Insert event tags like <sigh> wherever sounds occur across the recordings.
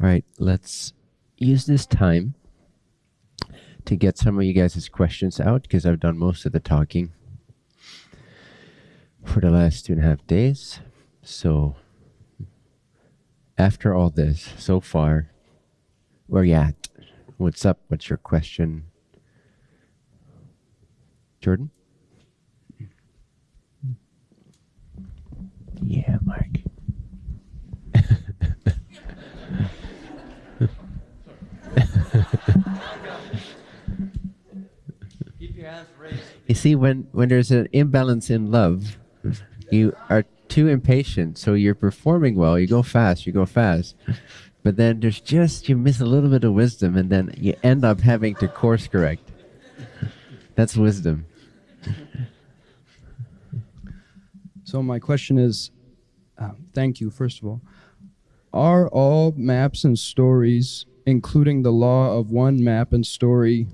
All right, let's use this time to get some of you guys' questions out because I've done most of the talking for the last two and a half days. So, after all this so far, where you at? What's up? What's your question? Jordan? Yeah, Mark. You see, when, when there's an imbalance in love, you are too impatient. So you're performing well, you go fast, you go fast. But then there's just, you miss a little bit of wisdom, and then you end up having to course correct. That's wisdom. So my question is, uh, thank you, first of all. Are all maps and stories, including the law of one map and story,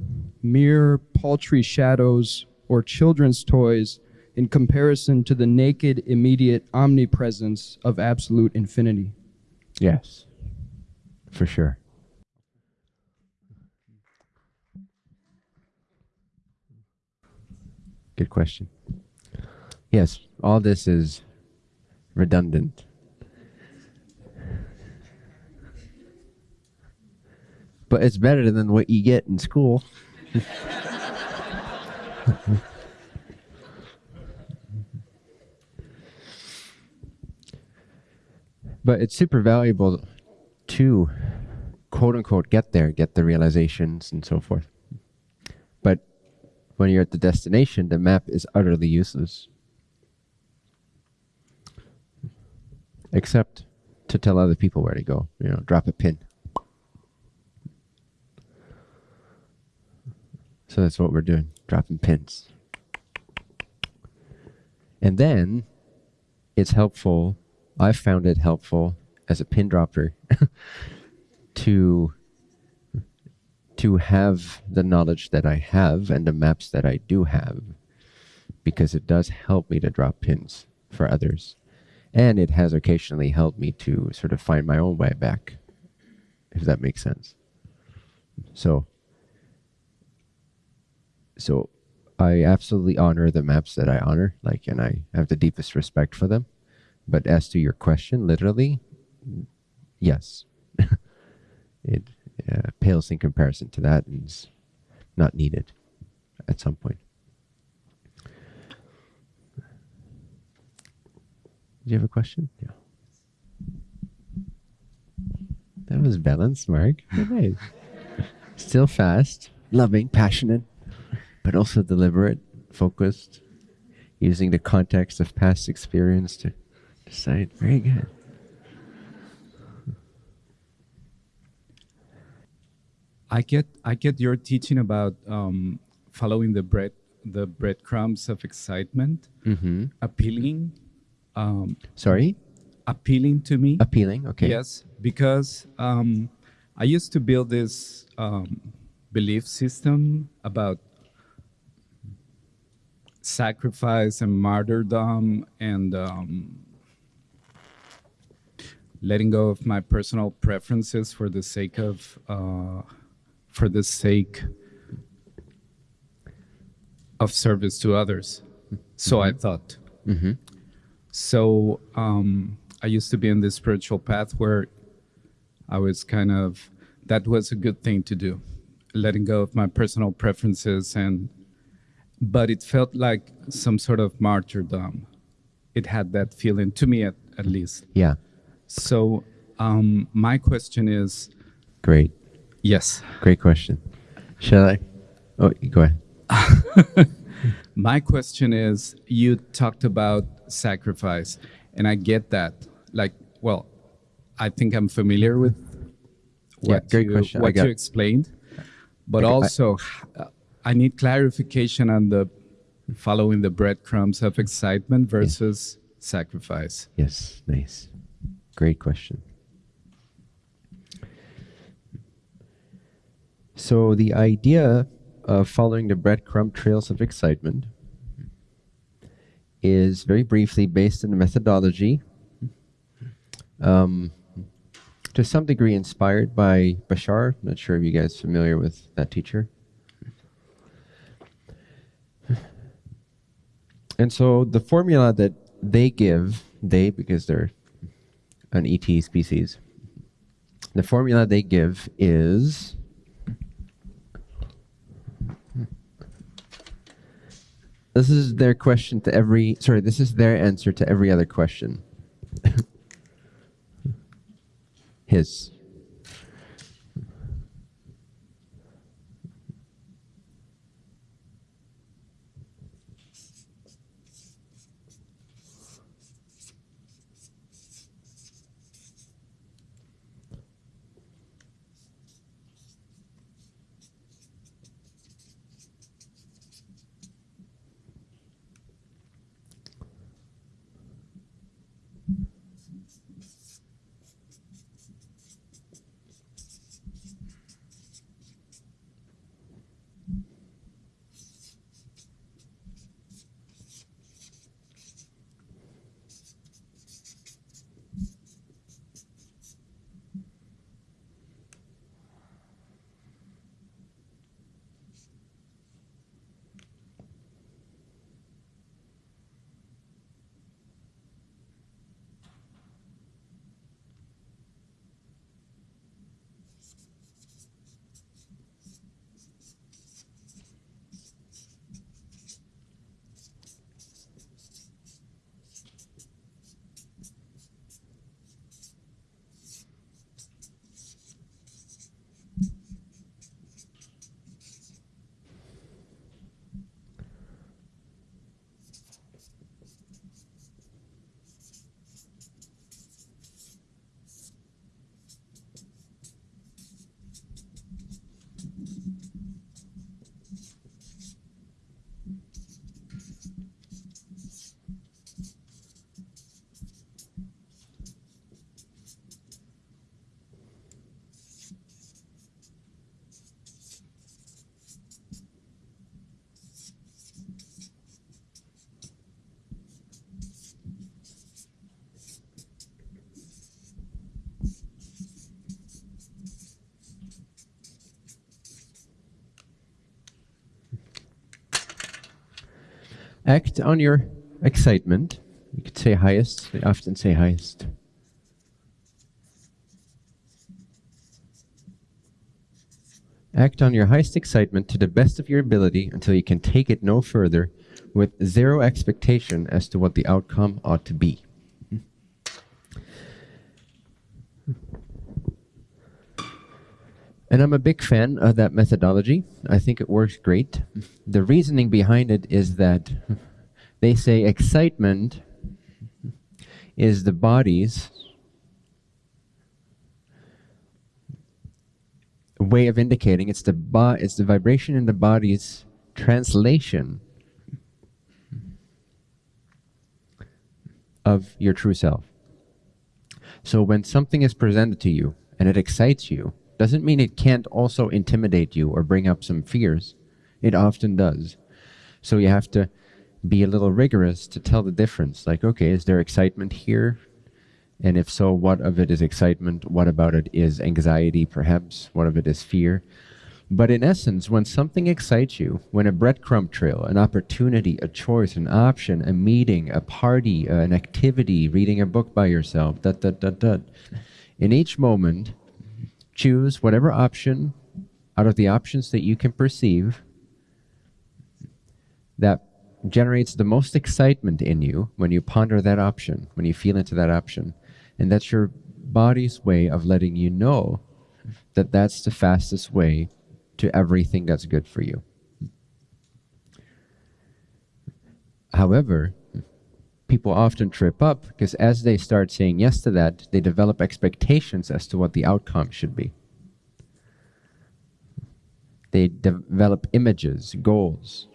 mere paltry shadows or children's toys in comparison to the naked, immediate omnipresence of absolute infinity? Yes, for sure. Good question. Yes, all this is redundant. But it's better than what you get in school. <laughs> but it's super valuable to quote unquote get there, get the realizations and so forth. But when you're at the destination, the map is utterly useless. Except to tell other people where to go, you know, drop a pin. So that's what we're doing, dropping pins. And then it's helpful, I've found it helpful as a pin dropper <laughs> to to have the knowledge that I have and the maps that I do have because it does help me to drop pins for others. And it has occasionally helped me to sort of find my own way back, if that makes sense. So so I absolutely honor the maps that I honor, like, and I have the deepest respect for them. But as to your question, literally, yes, <laughs> it uh, pales in comparison to that and is not needed at some point. Do you have a question? Yeah. That was balanced, Mark. <laughs> Still fast, loving, passionate but also deliberate, focused, using the context of past experience to decide. Very good. I get I get your teaching about um, following the bread the breadcrumbs of excitement, Mm-hmm. appealing, um, Sorry? appealing to me. Appealing? Okay. Yes, because um, I used to build this um, belief system about sacrifice and martyrdom and um, letting go of my personal preferences for the sake of uh, for the sake of service to others. So I thought. Mm-hmm. So um, I used to be in this spiritual path where I was kind of that was a good thing to do, letting go of my personal preferences and but it felt like some sort of martyrdom. It had that feeling to me at, at least. Yeah. So um, my question is Great. yes. Great question. Shall I? Oh, go ahead. <laughs> My question is you talked about sacrifice, and I get that. Like, well, I think I'm familiar with Yeah, what, great you, question. What you explained, but I- I- also uh, I need clarification on the following the breadcrumbs of excitement versus sacrifice. Yes, nice. Great question. So the idea of following the breadcrumb trails of excitement is very briefly based in the methodology um, to some degree inspired by Bashar. I'm Not sure if you guys familiar with that teacher. And so the formula that they give, they because they're an ET species, the formula they give is this is their question to every sorry, this is their answer to every other question. <laughs> His. Act on your excitement. You could say highest. They often say highest. Act on your highest excitement to the best of your ability until you can take it no further with zero expectation as to what the outcome ought to be. And I'm a big fan of that methodology. I think it works great. The reasoning behind it is that they say excitement is the body's way of indicating it's the bo- it's the vibration in the body's translation of your true self. So when something is presented to you and it excites you, doesn't mean it can't also intimidate you or bring up some fears. It often does. So you have to be a little rigorous to tell the difference. Like, okay, is there excitement here? And if so, what of it is excitement? What about it is anxiety, perhaps? What of it is fear? But in essence, when something excites you, when a breadcrumb trail, an opportunity, a choice, an option, a meeting, a party, an activity, reading a book by yourself, that, that, that, that, in each moment, choose whatever option out of the options that you can perceive that generates the most excitement in you when you ponder that option, when you feel into that option. And that's your body's way of letting you know that that's the fastest way to everything that's good for you. However, people often trip up because as they start saying yes to that, they develop expectations as to what the outcome should be. They develop images, goals,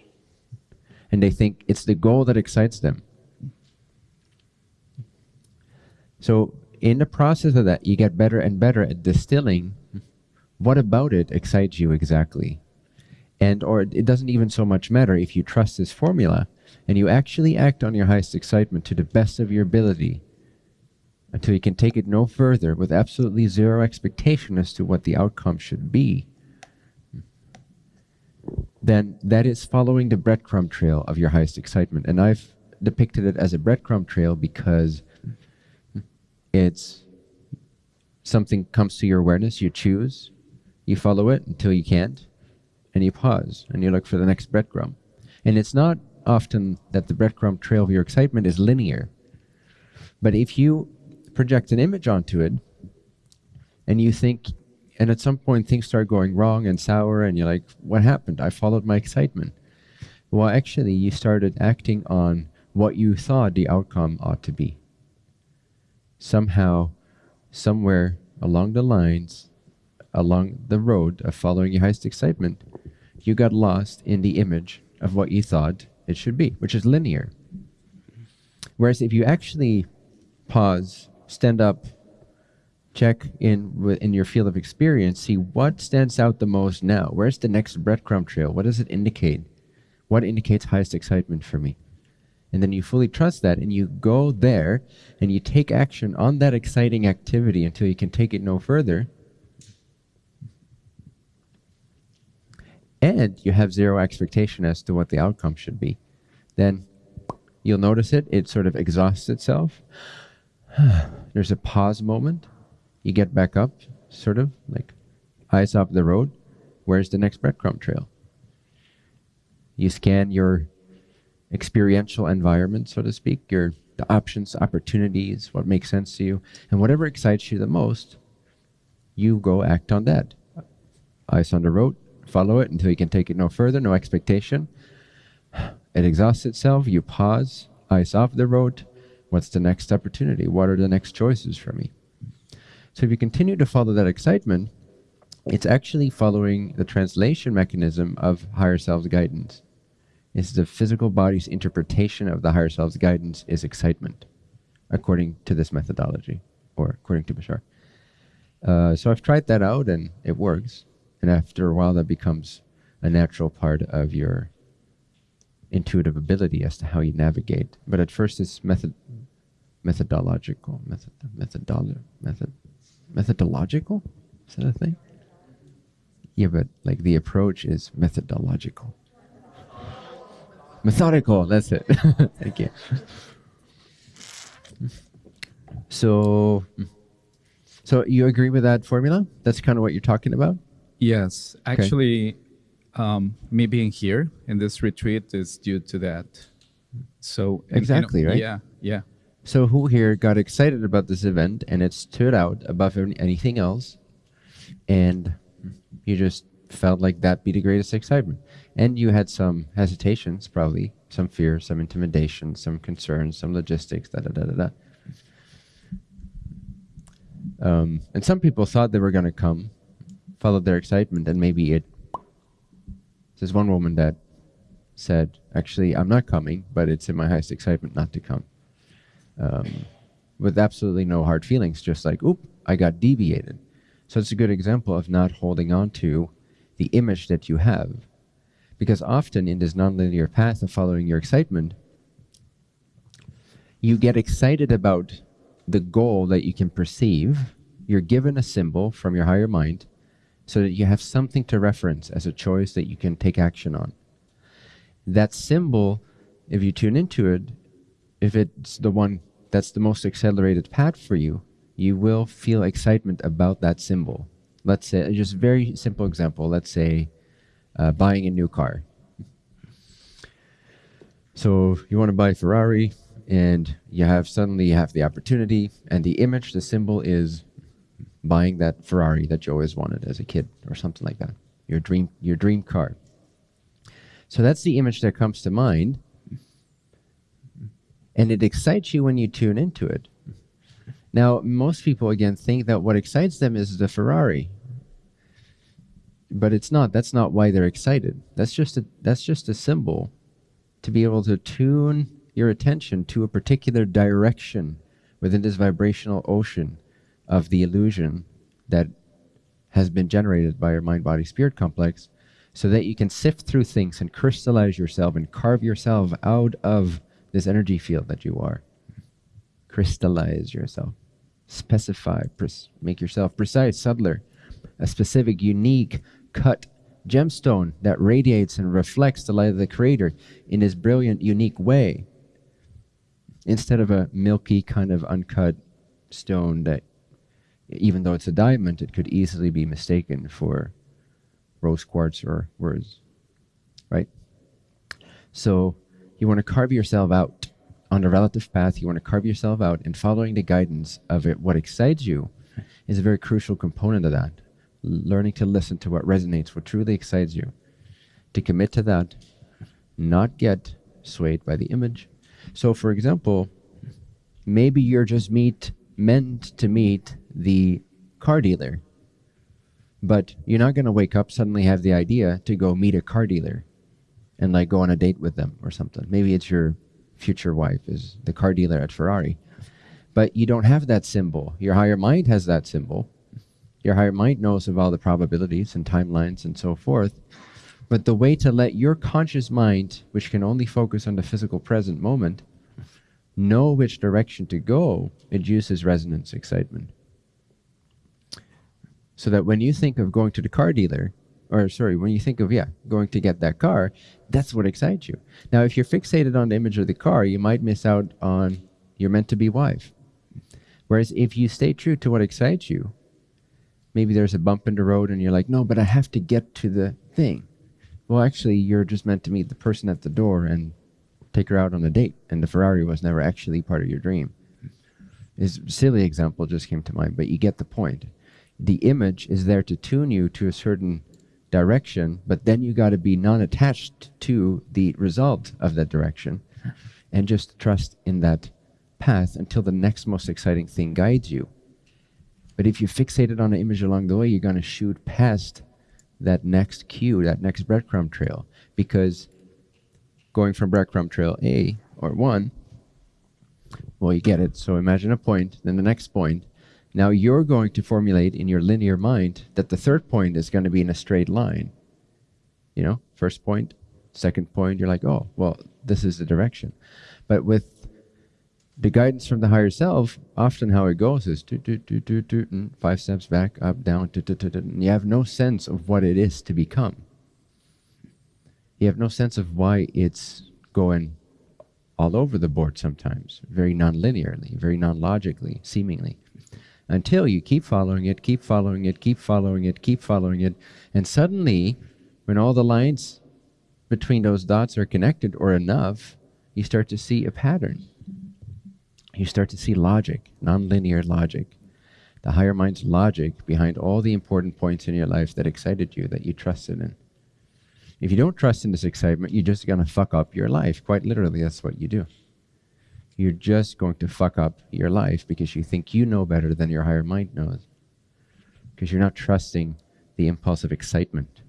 and they think it's the goal that excites them. So, in the process of that, you get better and better at distilling what about it excites you exactly. And, or it doesn't even so much matter if you trust this formula and you actually act on your highest excitement to the best of your ability until you can take it no further with absolutely zero expectation as to what the outcome should be, then that is following the breadcrumb trail of your highest excitement. And I've depicted it as a breadcrumb trail because it's something comes to your awareness, you choose, you follow it until you can't, and you pause and you look for the next breadcrumb. And it's not often that the breadcrumb trail of your excitement is linear. But if you project an image onto it and you think and at some point things start going wrong and sour and you're like what happened? I followed my excitement. Well actually you started acting on what you thought the outcome ought to be. Somehow somewhere along the lines along the road of following your highest excitement you got lost in the image of what you thought it should be which is linear whereas if you actually pause stand up, check in in your field of experience, see what stands out the most now. Where's the next breadcrumb trail? What does it indicate? What indicates highest excitement for me? And then you fully trust that and you go there and you take action on that exciting activity until you can take it no further. And you have zero expectation as to what the outcome should be. Then you'll notice it, it sort of exhausts itself. <sighs> There's a pause moment. You get back up, sort of like eyes off the road. Where's the next breadcrumb trail? You scan your experiential environment, so to speak, your the options, opportunities, what makes sense to you, and whatever excites you the most, you go act on that. Eyes on the road, follow it until you can take it no further, no expectation. It exhausts itself, you pause, eyes off the road, What's the next opportunity? What are the next choices for me? So if you continue to follow that excitement, it's actually following the translation mechanism of higher self's guidance. It's the physical body's interpretation of the higher self's guidance is excitement, according to this methodology, or according to Bashar. Uh, so I've tried that out and it works. And after a while, that becomes a natural part of your intuitive ability as to how you navigate. But at first, it's method, methodological, method, methodolo, method, methodological. Is that a thing? Yeah, but like the approach is methodological. Methodical. That's it. <laughs> Thank you. So, so you agree with that formula? That's kind of what you're talking about. Yes, actually, um, me being here in this retreat is due to that. So exactly, right? Yeah, yeah. So who here got excited about this event and it stood out above anything else, and you just felt like that be the greatest excitement, and you had some hesitations, probably some fear, some intimidation, some concerns, some logistics, da da da da da. Um, and some people thought they were going to come, followed their excitement, and maybe it there's one woman that said, actually, I'm not coming, but it's in my highest excitement not to come. Um, with absolutely no hard feelings, just like, oop, I got deviated. So it's a good example of not holding on to the image that you have. Because often in this nonlinear path of following your excitement, you get excited about the goal that you can perceive. You're given a symbol from your higher mind, so that you have something to reference as a choice that you can take action on. That symbol, if you tune into it, if it's the one that's the most accelerated path for you, you will feel excitement about that symbol. Let's say, just very simple example, let's say uh, buying a new car. So you want to buy a Ferrari and you have suddenly you have the opportunity and the image, the symbol is buying that Ferrari that you always wanted as a kid or something like that. Your dream, your dream car. So that's the image that comes to mind. And it excites you when you tune into it. Now, most people, again, think that what excites them is the Ferrari. But it's not. That's not why they're excited. That's just a, that's just a symbol to be able to tune your attention to a particular direction within this vibrational ocean of the illusion that has been generated by your mind body spirit complex so that you can sift through things and crystallize yourself and carve yourself out of this energy field that you are. Crystallize yourself. specify, make yourself precise, subtler, a specific, unique, cut gemstone that radiates and reflects the light of the Creator in His brilliant, unique way, instead of a milky, kind of uncut stone that, even though it's a diamond, it could easily be mistaken for rose quartz or words, right? So you want to carve yourself out on the relative path. You want to carve yourself out, and following the guidance of it, what excites you, is a very crucial component of that. Learning to listen to what resonates, what truly excites you, to commit to that, not get swayed by the image. So, for example, maybe you're just meet meant to meet the car dealer, but you're not going to wake up suddenly have the idea to go meet a car dealer and like go on a date with them or something. Maybe it's your future wife is the car dealer at Ferrari. But you don't have that symbol. Your higher mind has that symbol. Your higher mind knows of all the probabilities and timelines and so forth. But the way to let your conscious mind, which can only focus on the physical present moment, know which direction to go, it uses resonance excitement. So that when you think of going to the car dealer, or sorry, when you think of, yeah, going to get that car, that's what excites you. Now, if you're fixated on the image of the car, you might miss out on your meant to be wife. Whereas if you stay true to what excites you, maybe there's a bump in the road and you're like, no, but I have to get to the thing. Well, actually, you're just meant to meet the person at the door and take her out on a date, and the Ferrari was never actually part of your dream. This silly example just came to mind, but you get the point. The image is there to tune you to a certain direction, but then you got to be non attached to the result of that direction and just trust in that path until the next most exciting thing guides you. But if you fixated on an image along the way, you're going to shoot past that next cue, that next breadcrumb trail, because going from breadcrumb trail A or one, well, you get it. So imagine a point, then the next point, now you're going to formulate in your linear mind that the third point is going to be in a straight line. You know, first point, second point, you're like, oh, well, this is the direction. But with the guidance from the higher self, often how it goes is do, do, do, do, do, mm, five steps back, up, down, do, do, do, do, and you have no sense of what it is to become. You have no sense of why it's going all over the board sometimes, very non-linearly, very non-logically, seemingly until you keep following it, keep following it, keep following it, keep following it. And suddenly, when all the lines between those dots are connected or enough, you start to see a pattern. You start to see logic, nonlinear logic, the higher mind's logic behind all the important points in your life that excited you, that you trusted in. If you don't trust in this excitement, you're just going to fuck up your life. Quite literally, that's what you do you're just going to fuck up your life because you think you know better than your higher mind knows. Because you're not trusting the impulse of excitement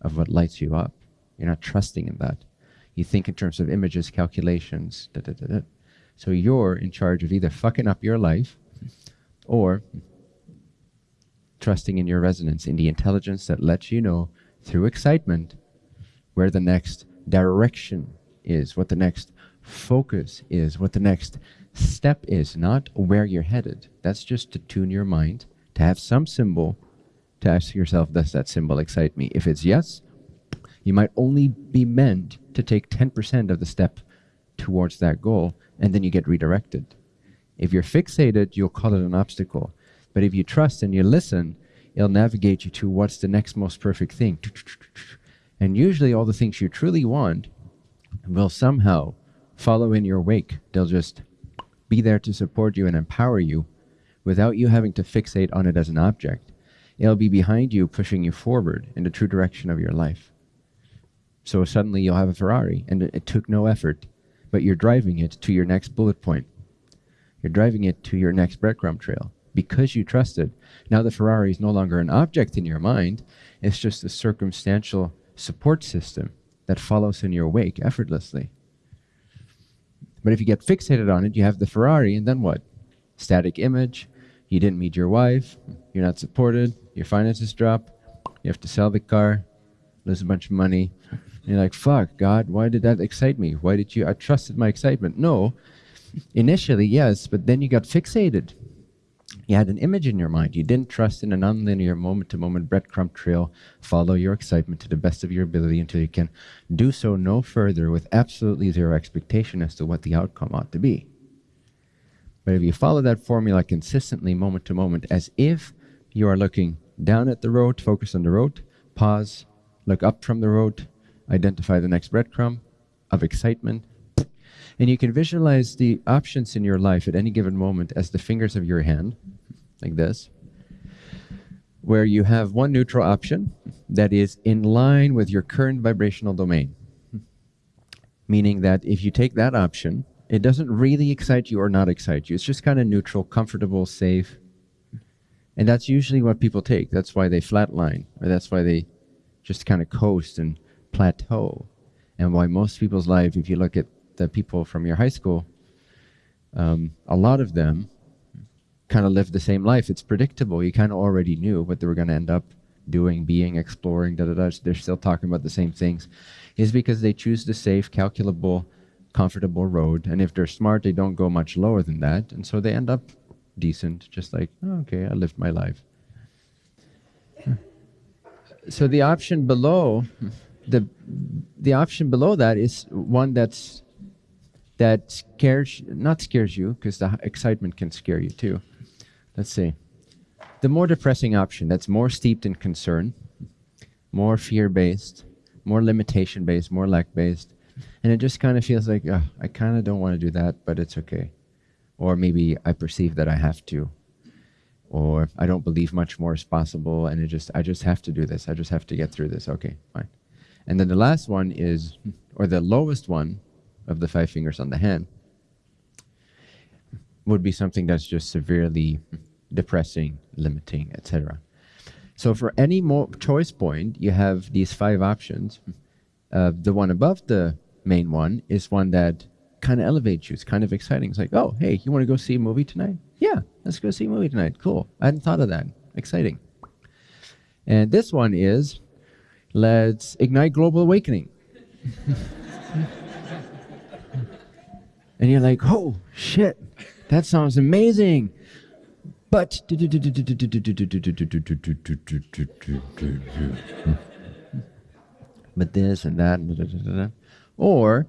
of what lights you up. You're not trusting in that. You think in terms of images, calculations, da, da, da, So you're in charge of either fucking up your life or trusting in your resonance, in the intelligence that lets you know through excitement where the next direction is, what the next focus is, what the next step is, not where you're headed. That's just to tune your mind, to have some symbol, to ask yourself, does that symbol excite me? If it's yes, you might only be meant to take 10% of the step towards that goal, and then you get redirected. If you're fixated, you'll call it an obstacle. But if you trust and you listen, it'll navigate you to what's the next most perfect thing. And usually, all the things you truly want will somehow follow in your wake. They'll just be there to support you and empower you without you having to fixate on it as an object. It'll be behind you, pushing you forward in the true direction of your life. So suddenly you'll have a Ferrari, and it, took no effort, but you're driving it to your next bullet point. You're driving it to your next breadcrumb trail because you trusted. Now the Ferrari is no longer an object in your mind, it's just a circumstantial support system that follows in your wake effortlessly. But if you get fixated on it, you have the Ferrari, and then what? Static image. You didn't meet your wife. You're not supported. Your finances drop. You have to sell the car, lose a bunch of money. And you're like, fuck, God, why did that excite me? Why did you? I trusted my excitement. No. Initially, yes, but then you got fixated. You had an image in your mind. You didn't trust in a nonlinear moment to moment breadcrumb trail. Follow your excitement to the best of your ability until you can do so no further with absolutely zero expectation as to what the outcome ought to be. But if you follow that formula consistently, moment to moment, as if you are looking down at the road, focus on the road, pause, look up from the road, identify the next breadcrumb of excitement, and you can visualize the options in your life at any given moment as the fingers of your hand, like this, where you have one neutral option that is in line with your current vibrational domain. Meaning that if you take that option, it doesn't really excite you or not excite you. It's just kind of neutral, comfortable, safe. And that's usually what people take. That's why they flatline, or that's why they just kind of coast and plateau. And why most people's life, if you look at the people from your high school, um, a lot of them kind of live the same life. It's predictable. You kind of already knew what they were going to end up doing, being, exploring, da da da. They're still talking about the same things. Is because they choose the safe, calculable, comfortable road. And if they're smart, they don't go much lower than that. And so they end up decent, just like, oh, okay, I lived my life. So the option below, the the option below that is one that's that scares, not scares you, because the excitement can scare you too. Let's see. The more depressing option, that's more steeped in concern, more fear-based, more limitation-based, more lack-based, and it just kind of feels like, oh, I kind of don't want to do that, but it's okay. Or maybe I perceive that I have to. Or I don't believe much more is possible, and it just I just have to do this. I just have to get through this. Okay, fine. And then the last one is, or the lowest one, of the five fingers on the hand would be something that's just severely depressing, limiting, etc. So for any more choice point, you have these five options. Uh, the one above the main one is one that kind of elevates you. It's kind of exciting. It's like, oh, hey, you want to go see a movie tonight? Yeah, let's go see a movie tonight. Cool. I hadn't thought of that. Exciting. And this one is, let's ignite global awakening. <laughs> and you're like, oh shit, that sounds amazing. But but this and that, or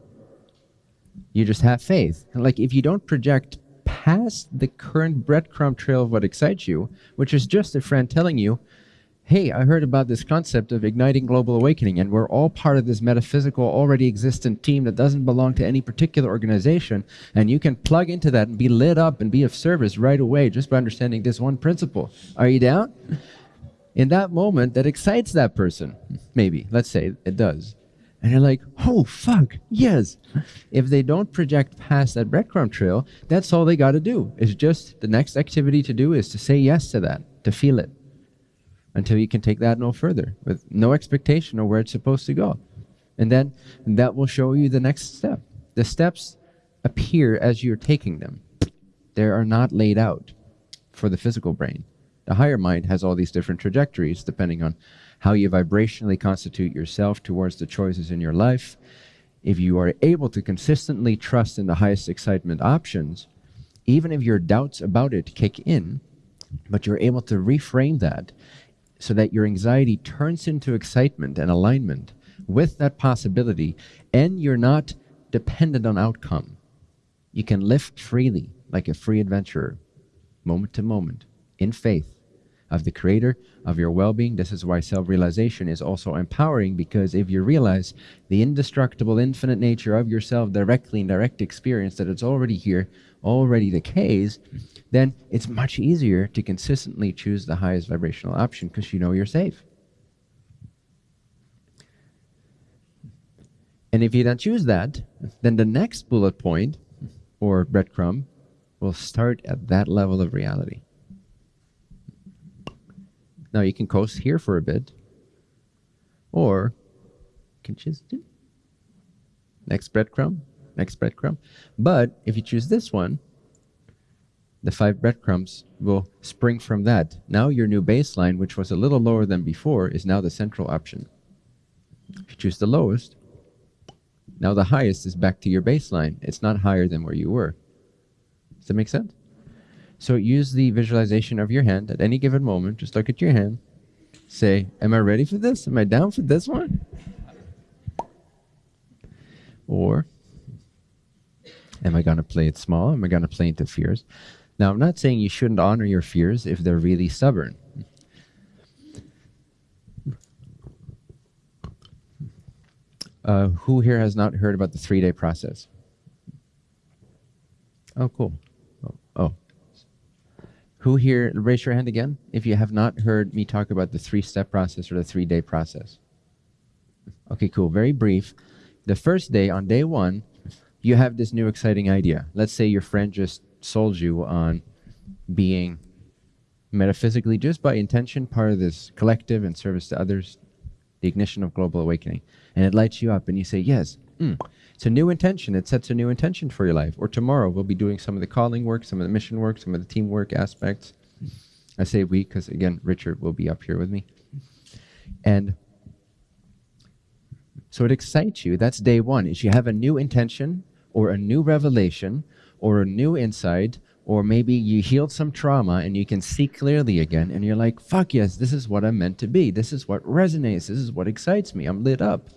you just have faith. Like if you don't project past the current breadcrumb trail of what excites you, which is just a friend telling you, hey, I heard about this concept of igniting global awakening, and we're all part of this metaphysical, already existent team that doesn't belong to any particular organization, and you can plug into that and be lit up and be of service right away just by understanding this one principle. Are you down? In that moment, that excites that person. Maybe, let's say it does. And you're like, oh, fuck, yes. If they don't project past that breadcrumb trail, that's all they got to do. Is just the next activity to do is to say yes to that, to feel it until you can take that no further with no expectation of where it's supposed to go. And then that will show you the next step. The steps appear as you're taking them. They are not laid out for the physical brain. The higher mind has all these different trajectories depending on how you vibrationally constitute yourself towards the choices in your life. If you are able to consistently trust in the highest excitement options, even if your doubts about it kick in, but you're able to reframe that so that your anxiety turns into excitement and alignment with that possibility, and you're not dependent on outcome. You can live freely like a free adventurer, moment to moment, in faith of the creator of your well-being. This is why self-realization is also empowering because if you realize the indestructible infinite nature of yourself directly in direct experience that it's already here, already the case, then it's much easier to consistently choose the highest vibrational option because you know you're safe. And if you don't choose that, then the next bullet point or breadcrumb will start at that level of reality. Now you can coast here for a bit, or you can choose next breadcrumb, next breadcrumb. But if you choose this one, the five breadcrumbs will spring from that. Now your new baseline, which was a little lower than before, is now the central option. If you choose the lowest, now the highest is back to your baseline. It's not higher than where you were. Does that make sense? So use the visualization of your hand at any given moment. Just look at your hand. Say, Am I ready for this? Am I down for this one? Or am I going to play it small? Am I going to play into fears? Now, I'm not saying you shouldn't honor your fears if they're really stubborn. Uh, who here has not heard about the three day process? Oh, cool. Who here, raise your hand again if you have not heard me talk about the three step process or the three day process. Okay, cool. Very brief. The first day, on day one, you have this new exciting idea. Let's say your friend just sold you on being metaphysically, just by intention, part of this collective and service to others, the ignition of global awakening. And it lights you up, and you say, Yes, mm. It's a new intention. It sets a new intention for your life. Or tomorrow, we'll be doing some of the calling work, some of the mission work, some of the teamwork aspects. I say we because, again, Richard will be up here with me. And so it excites you. That's day one, is you have a new intention or a new revelation or a new insight or maybe you healed some trauma and you can see clearly again and you're like fuck yes this is what i'm meant to be this is what resonates this is what excites me i'm lit up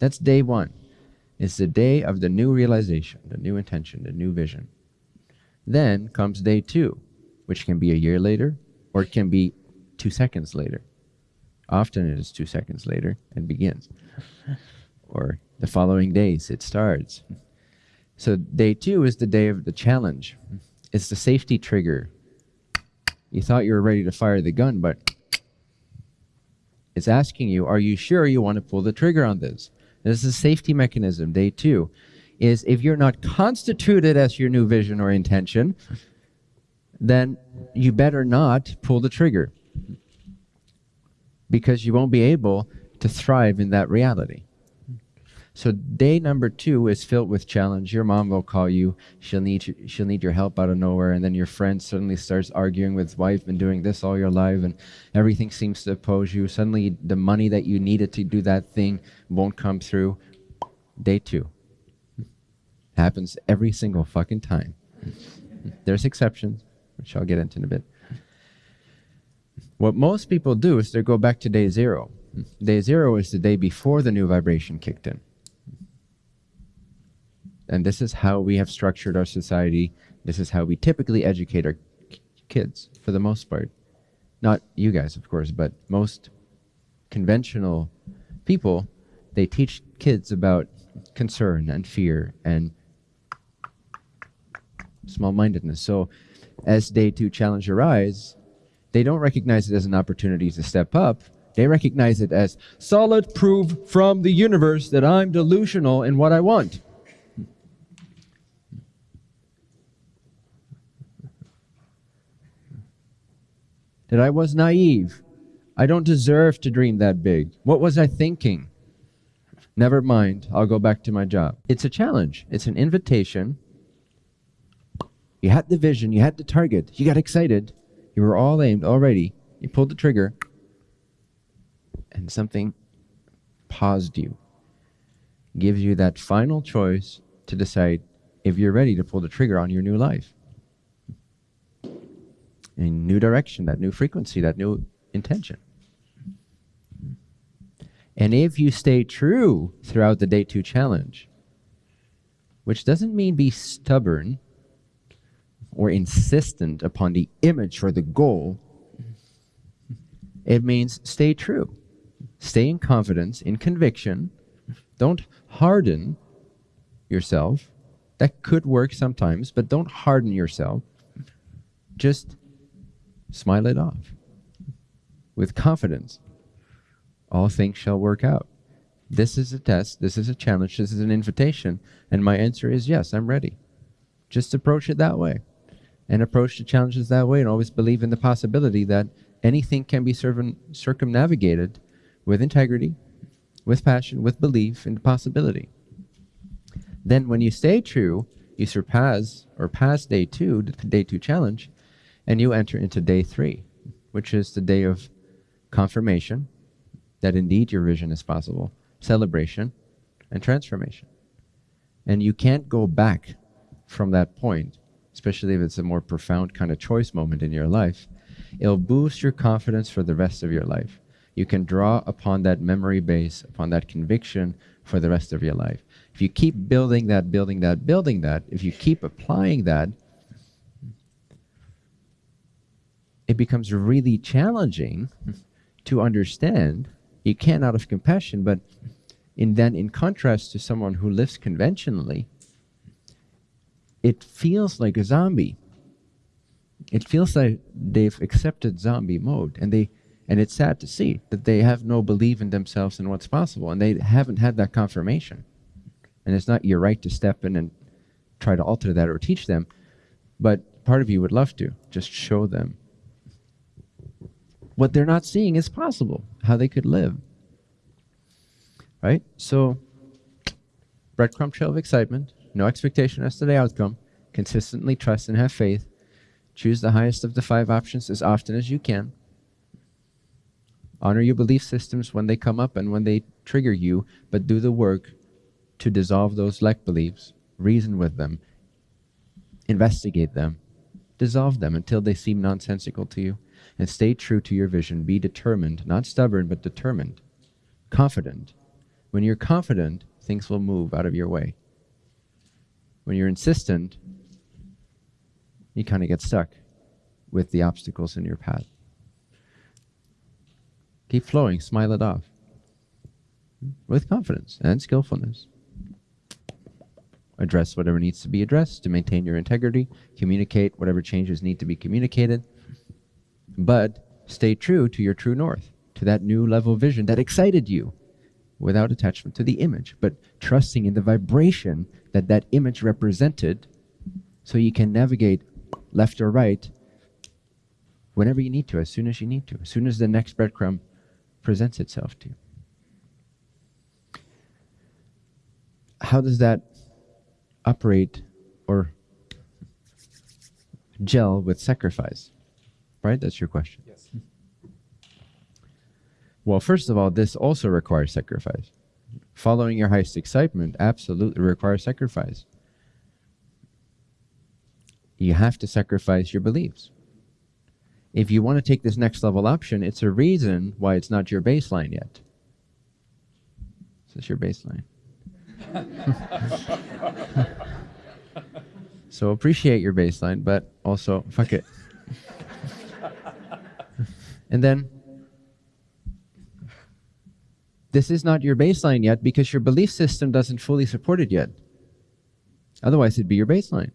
that's day one it's the day of the new realization the new intention the new vision then comes day two which can be a year later or it can be two seconds later often it is two seconds later and begins <laughs> or the following days it starts so day two is the day of the challenge. It's the safety trigger. You thought you were ready to fire the gun, but it's asking you, are you sure you want to pull the trigger on this? This is a safety mechanism. Day two is if you're not constituted as your new vision or intention, then you better not pull the trigger because you won't be able to thrive in that reality. So day number two is filled with challenge. Your mom will call you. She'll need she'll need your help out of nowhere, and then your friend suddenly starts arguing with wife and doing this all your life, and everything seems to oppose you. Suddenly, the money that you needed to do that thing won't come through. Day two happens every single fucking time. There's exceptions, which I'll get into in a bit. What most people do is they go back to day zero. Day zero is the day before the new vibration kicked in. And this is how we have structured our society. This is how we typically educate our kids, for the most part. Not you guys, of course, but most conventional people, they teach kids about concern and fear and small mindedness. So, as day two challenge arise, they don't recognize it as an opportunity to step up. They recognize it as solid proof from the universe that I'm delusional in what I want. That I was naive. I don't deserve to dream that big. What was I thinking? Never mind, I'll go back to my job. It's a challenge, it's an invitation. You had the vision, you had the target, you got excited, you were all aimed already, you pulled the trigger, and something paused you, gives you that final choice to decide if you're ready to pull the trigger on your new life a new direction, that new frequency, that new intention. And if you stay true throughout the day two challenge, which doesn't mean be stubborn or insistent upon the image or the goal, it means stay true. Stay in confidence, in conviction. Don't harden yourself. That could work sometimes, but don't harden yourself. Just smile it off with confidence. All things shall work out. This is a test. This is a challenge. This is an invitation. And my answer is yes, I'm ready. Just approach it that way and approach the challenges that way and always believe in the possibility that anything can be circumnavigated with integrity, with passion, with belief in the possibility. Then when you stay true, you surpass or pass day two, the day two challenge, and you enter into day three, which is the day of confirmation that indeed your vision is possible, celebration, and transformation. And you can't go back from that point especially if it's a more profound kind of choice moment in your life, it'll boost your confidence for the rest of your life. You can draw upon that memory base, upon that conviction for the rest of your life. If you keep building that, building that, building that, if you keep applying that, it becomes really challenging to understand. You can out of compassion, but in then in contrast to someone who lives conventionally, it feels like a zombie. It feels like they've accepted zombie mode and they and it's sad to see that they have no belief in themselves and what's possible and they haven't had that confirmation. And it's not your right to step in and try to alter that or teach them, but part of you would love to just show them what they're not seeing is possible, how they could live. Right? So, breadcrumb trail of excitement, no expectation as to the outcome, consistently trust and have faith, choose the highest of the five options as often as you can. Honor your belief systems when they come up and when they trigger you, but do the work to dissolve those lack beliefs, reason with them, investigate them, dissolve them until they seem nonsensical to you and stay true to your vision. Be determined, not stubborn, but determined, confident. When you're confident, things will move out of your way. When you're insistent, you kind of get stuck with the obstacles in your path. Keep flowing, smile it off with confidence and skillfulness. Address whatever needs to be addressed to maintain your integrity, communicate whatever changes need to be communicated, but stay true to your true north, to that new level vision that excited you without attachment to the image, but trusting in the vibration that that image represented so you can navigate left or right whenever you need to, as soon as you need to, as soon as the next breadcrumb presents itself to you. How does that operate or gel with sacrifice? Right? That's your question. Yes. <laughs> Well, first of all, this also requires sacrifice. Following your highest excitement absolutely requires sacrifice. You have to sacrifice your beliefs. If you want to take this next level option, it's a reason why it's not your baseline yet. This is your baseline. <laughs> <laughs> so appreciate your baseline, but also fuck it. And then this is not your baseline yet because your belief system doesn't fully support it yet. Otherwise, it'd be your baseline.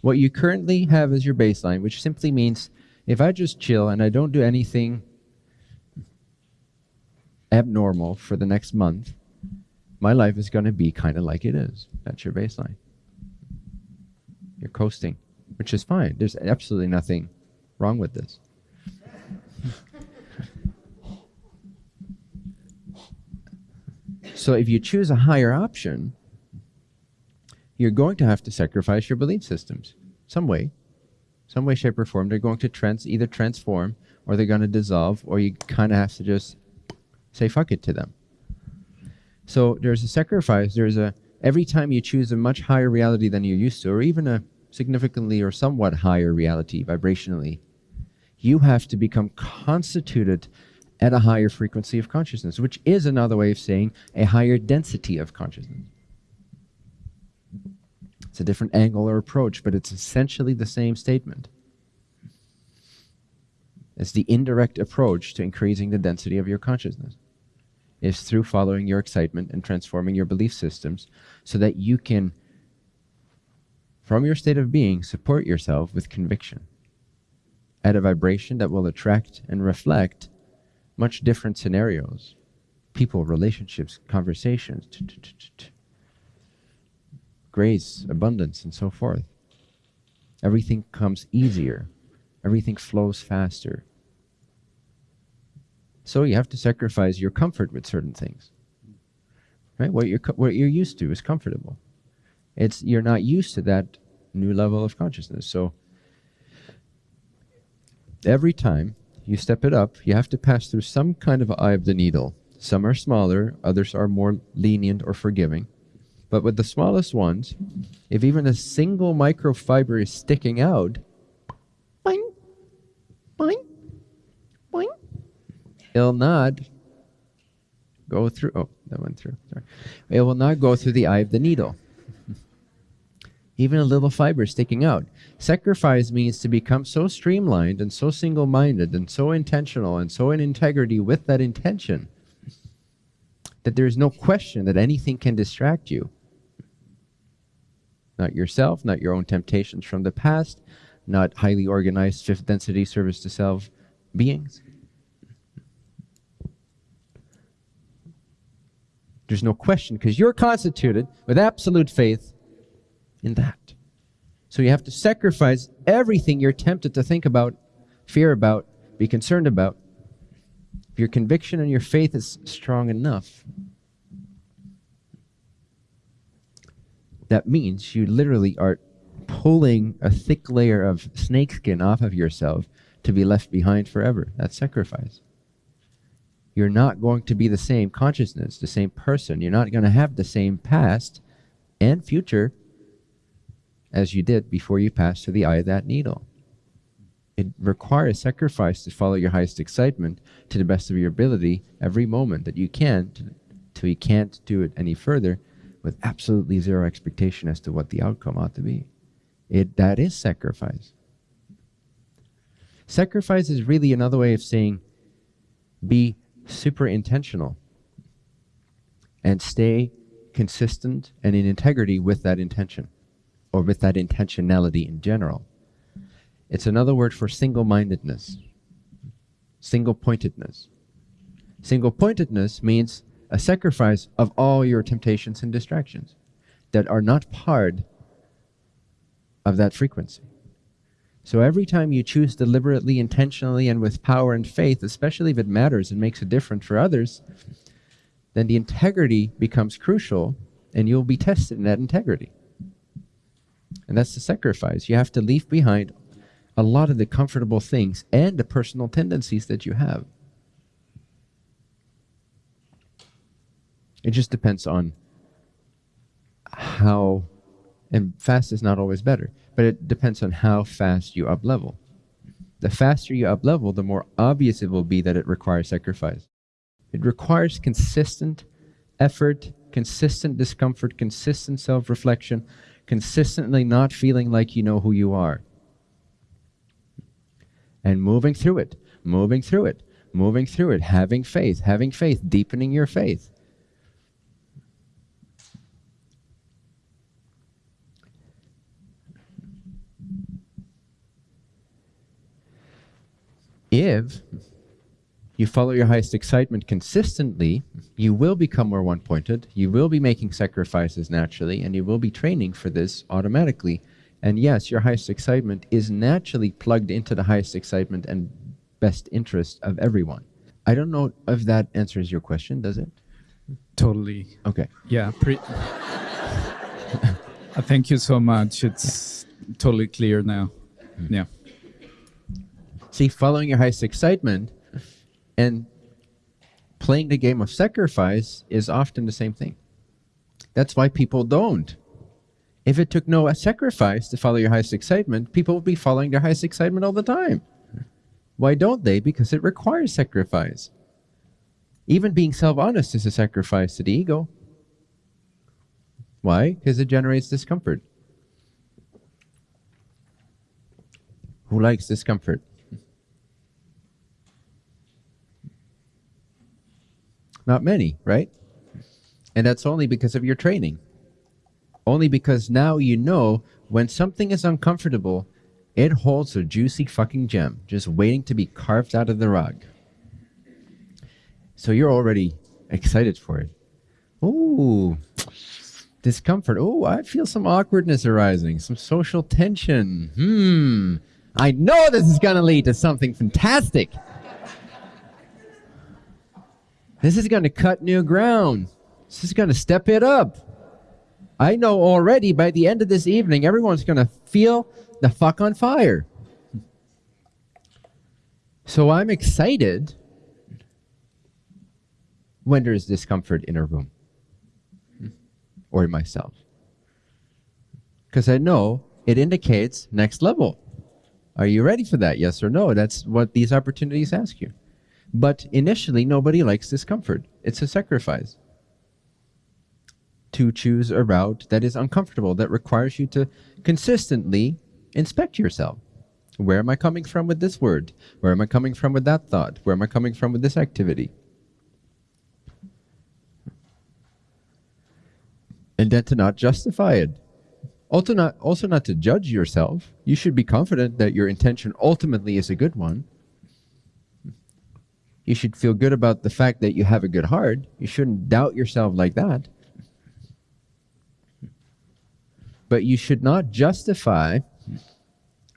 What you currently have is your baseline, which simply means if I just chill and I don't do anything abnormal for the next month, my life is going to be kind of like it is. That's your baseline. You're coasting, which is fine. There's absolutely nothing wrong with this. So if you choose a higher option, you're going to have to sacrifice your belief systems some way, some way, shape, or form. They're going to trans either transform or they're going to dissolve, or you kind of have to just say fuck it to them. So there's a sacrifice. There's a every time you choose a much higher reality than you're used to, or even a significantly or somewhat higher reality vibrationally, you have to become constituted at a higher frequency of consciousness, which is another way of saying a higher density of consciousness. It's a different angle or approach, but it's essentially the same statement. It's the indirect approach to increasing the density of your consciousness. Is through following your excitement and transforming your belief systems so that you can, from your state of being, support yourself with conviction at a vibration that will attract and reflect much different scenarios people, relationships, conversations, grace, abundance, and so forth. Everything comes easier, everything flows faster. So you have to sacrifice your comfort with certain things. Right? What you're, what you're used to is comfortable. It's, you're not used to that new level of consciousness. So every time you step it up, you have to pass through some kind of eye of the needle. Some are smaller, others are more lenient or forgiving. But with the smallest ones, if even a single microfiber is sticking out, boing, boing, boing, it'll not go through. Oh, that went through. Sorry. It will not go through the eye of the needle. Even a little fiber sticking out. Sacrifice means to become so streamlined and so single minded and so intentional and so in integrity with that intention that there is no question that anything can distract you. Not yourself, not your own temptations from the past, not highly organized fifth density service to self beings. There's no question because you're constituted with absolute faith in that. So you have to sacrifice everything you're tempted to think about, fear about, be concerned about. If your conviction and your faith is strong enough, that means you literally are pulling a thick layer of snakeskin off of yourself to be left behind forever. That's sacrifice. You're not going to be the same consciousness, the same person. You're not going to have the same past and future as you did before you passed through the eye of that needle. It requires sacrifice to follow your highest excitement to the best of your ability every moment that you can till you can't do it any further with absolutely zero expectation as to what the outcome ought to be. It, that is sacrifice. Sacrifice is really another way of saying be super intentional and stay consistent and in integrity with that intention or with that intentionality in general. It's another word for single mindedness, single pointedness. Single pointedness means a sacrifice of all your temptations and distractions that are not part of that frequency. So every time you choose deliberately, intentionally, and with power and faith, especially if it matters and makes a difference for others, then the integrity becomes crucial and you'll be tested in that integrity. And that's the sacrifice. You have to leave behind a lot of the comfortable things and the personal tendencies that you have. It just depends on how, and fast is not always better, but it depends on how fast you up level. The faster you up level, the more obvious it will be that it requires sacrifice. It requires consistent effort, consistent discomfort, consistent self reflection, consistently not feeling like you know who you are. And moving through it, moving through it, moving through it, having faith, having faith, deepening your faith. If you follow your highest excitement consistently, you will become more one pointed. You will be making sacrifices naturally, and you will be training for this automatically. And yes, your highest excitement is naturally plugged into the highest excitement and best interest of everyone. I don't know if that answers your question, does it? Totally. Okay. Yeah. Pre- <laughs> Thank you so much. It's yeah. totally clear now. Mm. Yeah. See, following your highest excitement and playing the game of sacrifice is often the same thing. That's why people don't. If it took no sacrifice to follow your highest excitement, people would be following their highest excitement all the time. Why don't they? Because it requires sacrifice. Even being self honest is a sacrifice to the ego. Why? Because it generates discomfort. Who likes discomfort? Not many, right? And that's only because of your training. Only because now you know when something is uncomfortable, it holds a juicy fucking gem just waiting to be carved out of the rug. So you're already excited for it. Ooh, discomfort. Oh, I feel some awkwardness arising, some social tension. Hmm, I know this is going to lead to something fantastic. This is going to cut new ground. This is going to step it up. I know already by the end of this evening, everyone's going to feel the fuck on fire. So I'm excited when there's discomfort in a room. or in myself. Because I know it indicates next level. Are you ready for that? Yes or no? That's what these opportunities ask you. But initially, nobody likes discomfort. It's a sacrifice to choose a route that is uncomfortable, that requires you to consistently inspect yourself. Where am I coming from with this word? Where am I coming from with that thought? Where am I coming from with this activity? And then to not justify it. Also not, also not to judge yourself. You should be confident that your intention ultimately is a good one. You should feel good about the fact that you have a good heart. You shouldn't doubt yourself like that. But you should not justify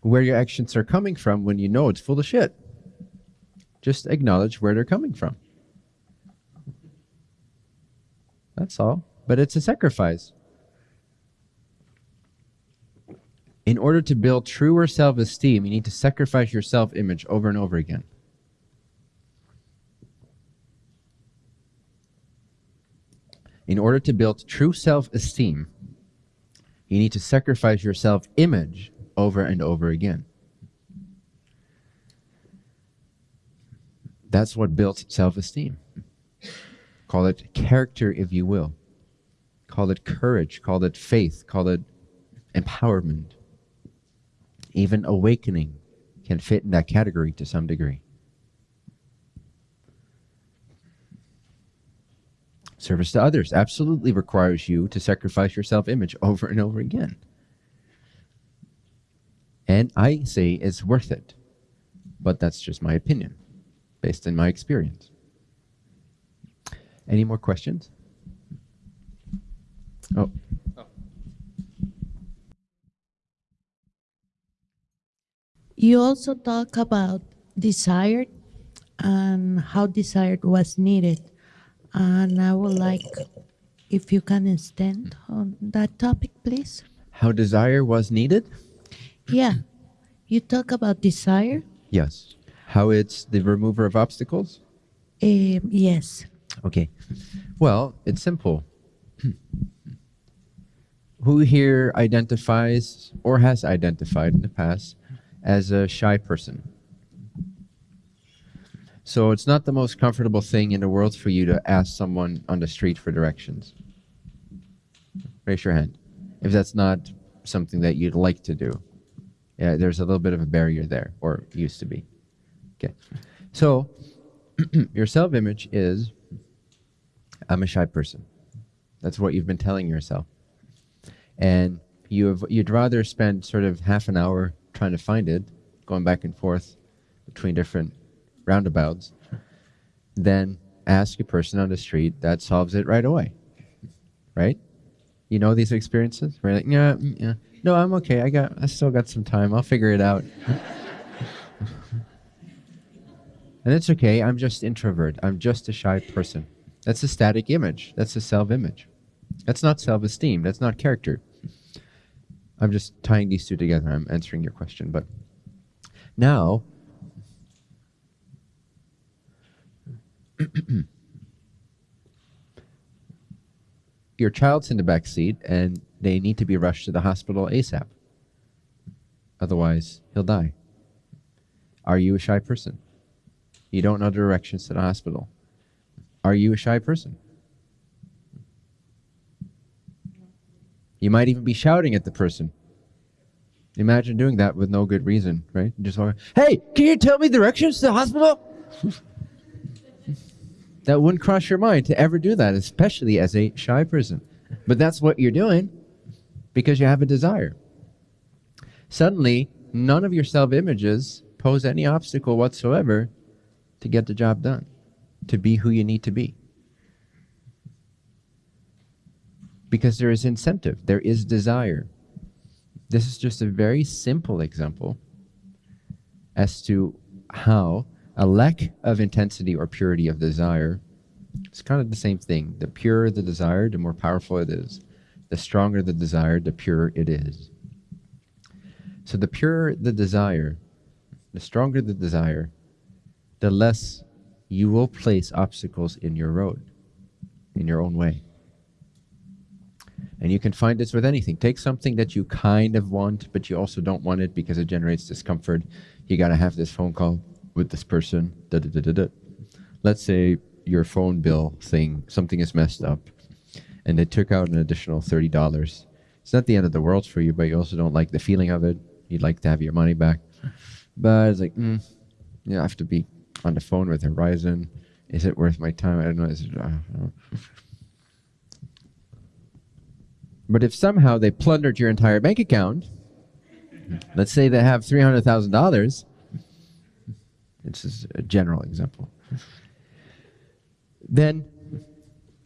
where your actions are coming from when you know it's full of shit. Just acknowledge where they're coming from. That's all. But it's a sacrifice. In order to build truer self esteem, you need to sacrifice your self image over and over again. In order to build true self esteem, you need to sacrifice your self image over and over again. That's what builds self esteem. Call it character, if you will. Call it courage. Call it faith. Call it empowerment. Even awakening can fit in that category to some degree. Service to others absolutely requires you to sacrifice your self image over and over again. And I say it's worth it. But that's just my opinion, based on my experience. Any more questions? Oh. You also talk about desire and how desire was needed. And I would like if you can extend on that topic, please. How desire was needed? Yeah. You talk about desire? Yes. How it's the remover of obstacles? Um, yes. Okay. Well, it's simple. Who here identifies or has identified in the past as a shy person? So it's not the most comfortable thing in the world for you to ask someone on the street for directions. Raise your hand if that's not something that you'd like to do. Yeah, there's a little bit of a barrier there, or used to be. Okay. So <clears throat> your self image is I'm a shy person. That's what you've been telling yourself. And you have, you'd rather spend sort of half an hour trying to find it, going back and forth between different roundabouts, then ask a person on the street that solves it right away. Right? You know these experiences? Where like, yeah, mm, yeah. No, I'm okay. I got I still got some time. I'll figure it out. <laughs> and it's okay. I'm just introvert. I'm just a shy person. That's a static image. That's a self-image. That's not self-esteem. That's not character. I'm just tying these two together. I'm answering your question, but now <clears throat> your child's in the back seat and they need to be rushed to the hospital ASAP. Otherwise, he'll die. Are you a shy person? You don't know directions to the hospital. Are you a shy person? You might even be shouting at the person. Imagine doing that with no good reason, right? Just hey, can you tell me directions to the hospital? <laughs> that wouldn't cross your mind to ever do that, especially as a shy person. But that's what you're doing because you have a desire. Suddenly, none of your self images pose any obstacle whatsoever to get the job done, to be who you need to be. Because there is incentive, there is desire. This is just a very simple example as to how a lack of intensity or purity of desire it's kind of the same thing. The purer the desire, the more powerful it is. The stronger the desire, the purer it is. So the purer the desire, the stronger the desire, the less you will place obstacles in your road, in your own way. And you can find this with anything. Take something that you kind of want, but you also don't want it because it generates discomfort. You got to have this phone call with this person. Da, da, da. Let's say your phone bill thing, something is messed up, and they took out an additional $30. It's not the end of the world for you, but you also don't like the feeling of it. You'd like to have your money back. But it's like, mm, have to be on the phone with Verizon. Is it worth my time? I don't know. Is it. But if somehow they plundered your entire bank account, let's say they have three hundred thousand dollars. This is a general example. Then,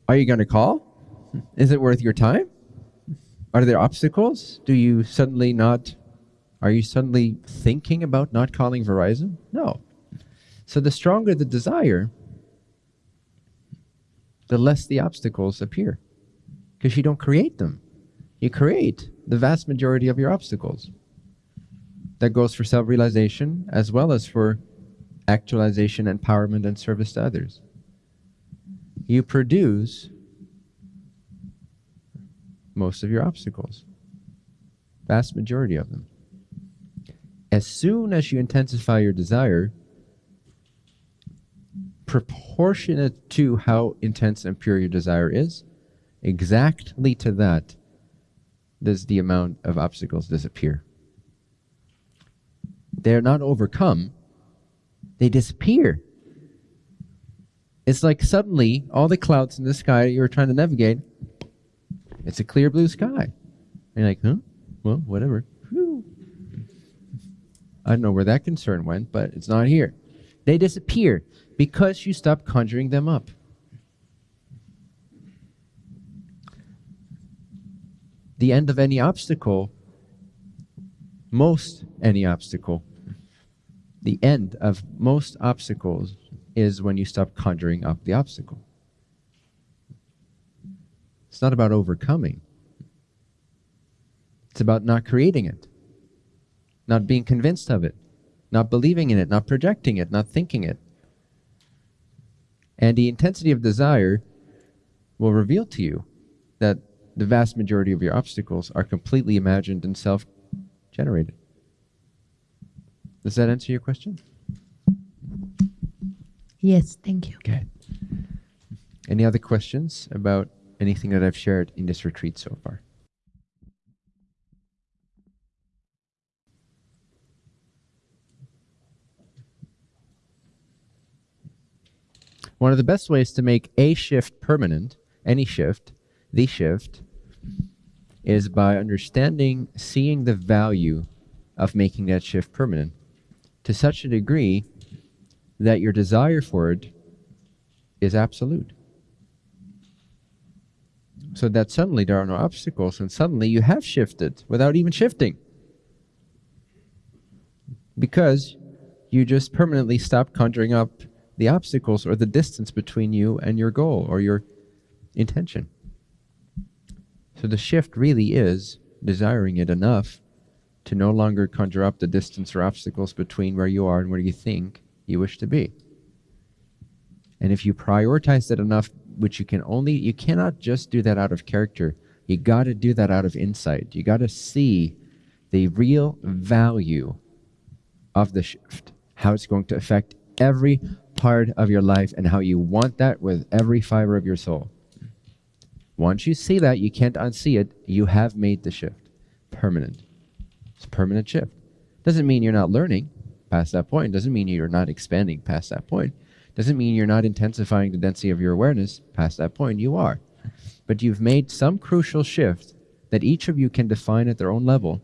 are you going to call? Is it worth your time? Are there obstacles? Do you suddenly not? Are you suddenly thinking about not calling Verizon? No. So the stronger the desire, the less the obstacles appear, because you don't create them you create the vast majority of your obstacles. That goes for self realization as well as for actualization, empowerment, and service to others. You produce most of your obstacles, vast majority of them. As soon as you intensify your desire, proportionate to how intense and pure your desire is, exactly to that does the amount of obstacles disappear. They're not overcome, they disappear. It's like suddenly all the clouds in the sky you were trying to navigate, it's a clear blue sky. And you're like, huh? Well, whatever. Whew. I don't know where that concern went, but it's not here. They disappear because you stop conjuring them up. the end of any obstacle, most any obstacle, the end of most obstacles is when you stop conjuring up the obstacle. It's not about overcoming. It's about not creating it, not being convinced of it, not believing in it, not projecting it, not thinking it. And the intensity of desire will reveal to you that the vast majority of your obstacles are completely imagined and self generated. Does that answer your question? Yes, thank you. Okay. Any other questions about anything that I've shared in this retreat so far? One of the best ways to make a shift permanent, any shift, the shift, is by understanding, seeing the value of making that shift permanent to such a degree that your desire for it is absolute. So that suddenly there are no obstacles, and suddenly you have shifted without even shifting. Because you just permanently stop conjuring up the obstacles or the distance between you and your goal or your intention. So the shift really is desiring it enough to no longer conjure up the distance or obstacles between where you are and where you think you wish to be. And if you prioritize that enough, which you can only, you cannot just do that out of character. You got to do that out of insight. You got to see the real value of the shift, how it's going to affect every part of your life, and how you want that with every fiber of your soul. Once you see that, you can't unsee it. You have made the shift permanent. It's a permanent shift. Doesn't mean you're not learning past that point. Doesn't mean you're not expanding past that point. Doesn't mean you're not intensifying the density of your awareness past that point. You are. But you've made some crucial shift that each of you can define at their own level.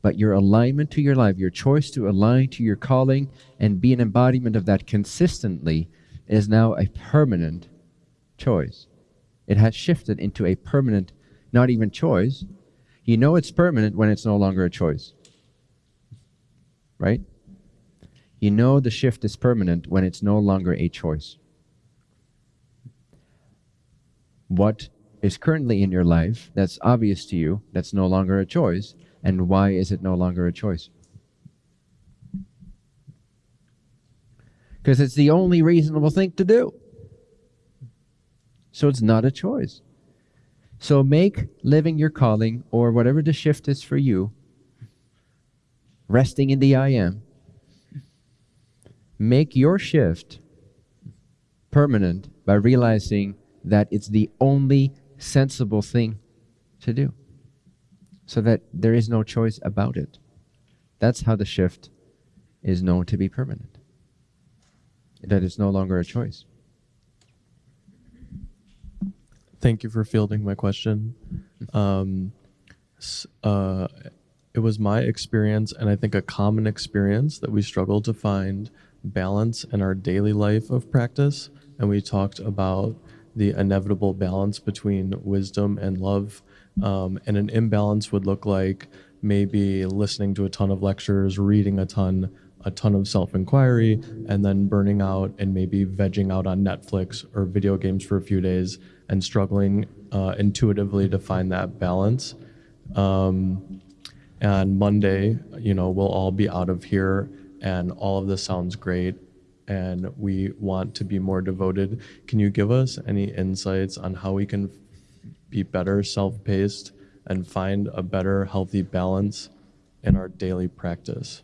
But your alignment to your life, your choice to align to your calling and be an embodiment of that consistently is now a permanent choice. It has shifted into a permanent, not even choice. You know it's permanent when it's no longer a choice. Right? You know the shift is permanent when it's no longer a choice. What is currently in your life that's obvious to you, that's no longer a choice, and why is it no longer a choice? Because it's the only reasonable thing to do. So it's not a choice. So make living your calling or whatever the shift is for you, resting in the I am, make your shift permanent by realizing that it's the only sensible thing to do so that there is no choice about it. That's how the shift is known to be permanent. That it's no longer a choice. Thank you for fielding my question. Um, uh, it was my experience, and I think a common experience, that we struggle to find balance in our daily life of practice. And we talked about the inevitable balance between wisdom and love. Um, and an imbalance would look like maybe listening to a ton of lectures, reading a ton, a ton of self inquiry, and then burning out and maybe vegging out on Netflix or video games for a few days and struggling uh, intuitively to find that balance. Um, and Monday, you know, we'll all be out of here and all of this sounds great and we want to be more devoted. Can you give us any insights on how we can be better self paced and find a better, healthy balance in our daily practice?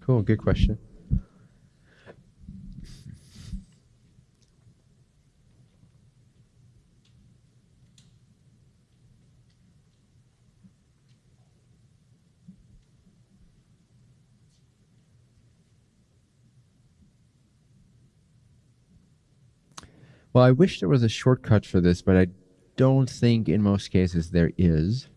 Cool, good question. Well, I wish there was a shortcut for this, but I don't think in most cases there is.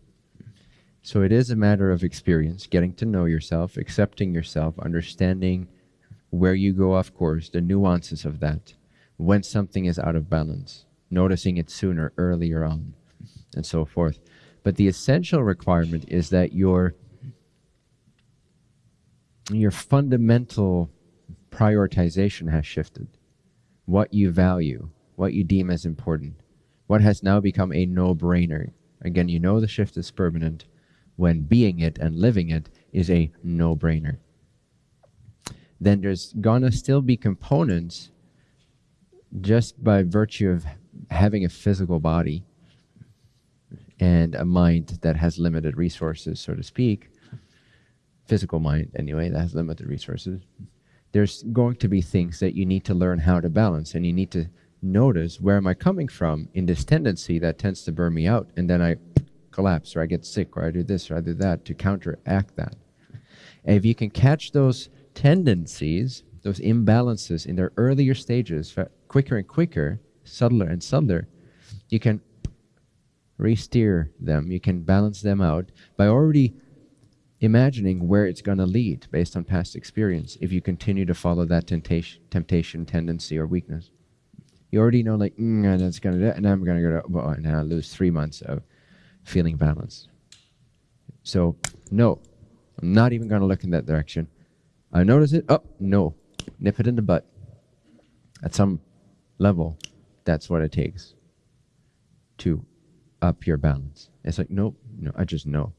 So it is a matter of experience, getting to know yourself, accepting yourself, understanding where you go off course, the nuances of that, when something is out of balance, noticing it sooner, earlier on, and so forth. But the essential requirement is that your your fundamental prioritization has shifted. What you value, what you deem as important, what has now become a no-brainer. Again, you know the shift is permanent when being it and living it is a no-brainer. Then there's gonna still be components just by virtue of having a physical body and a mind that has limited resources, so to speak, physical mind anyway, that has limited resources, there's going to be things that you need to learn how to balance and you need to notice where am I coming from in this tendency that tends to burn me out and then I collapse or I get sick or I do this or I do that to counteract that. And if you can catch those tendencies, those imbalances in their earlier stages, quicker and quicker, subtler and subtler, you can re-steer them. You can balance them out by already imagining where it's going to lead based on past experience if you continue to follow that temptation, temptation tendency, or weakness. You already know, like, mm, and that's to, do and I'm to go to, well, and I lose three months of feeling balanced. So, no, I'm not even to look in that direction. I notice it. Oh, no. Nip it in the butt. At some level, that's what it takes to up your balance. It's like, nope, no, I just know.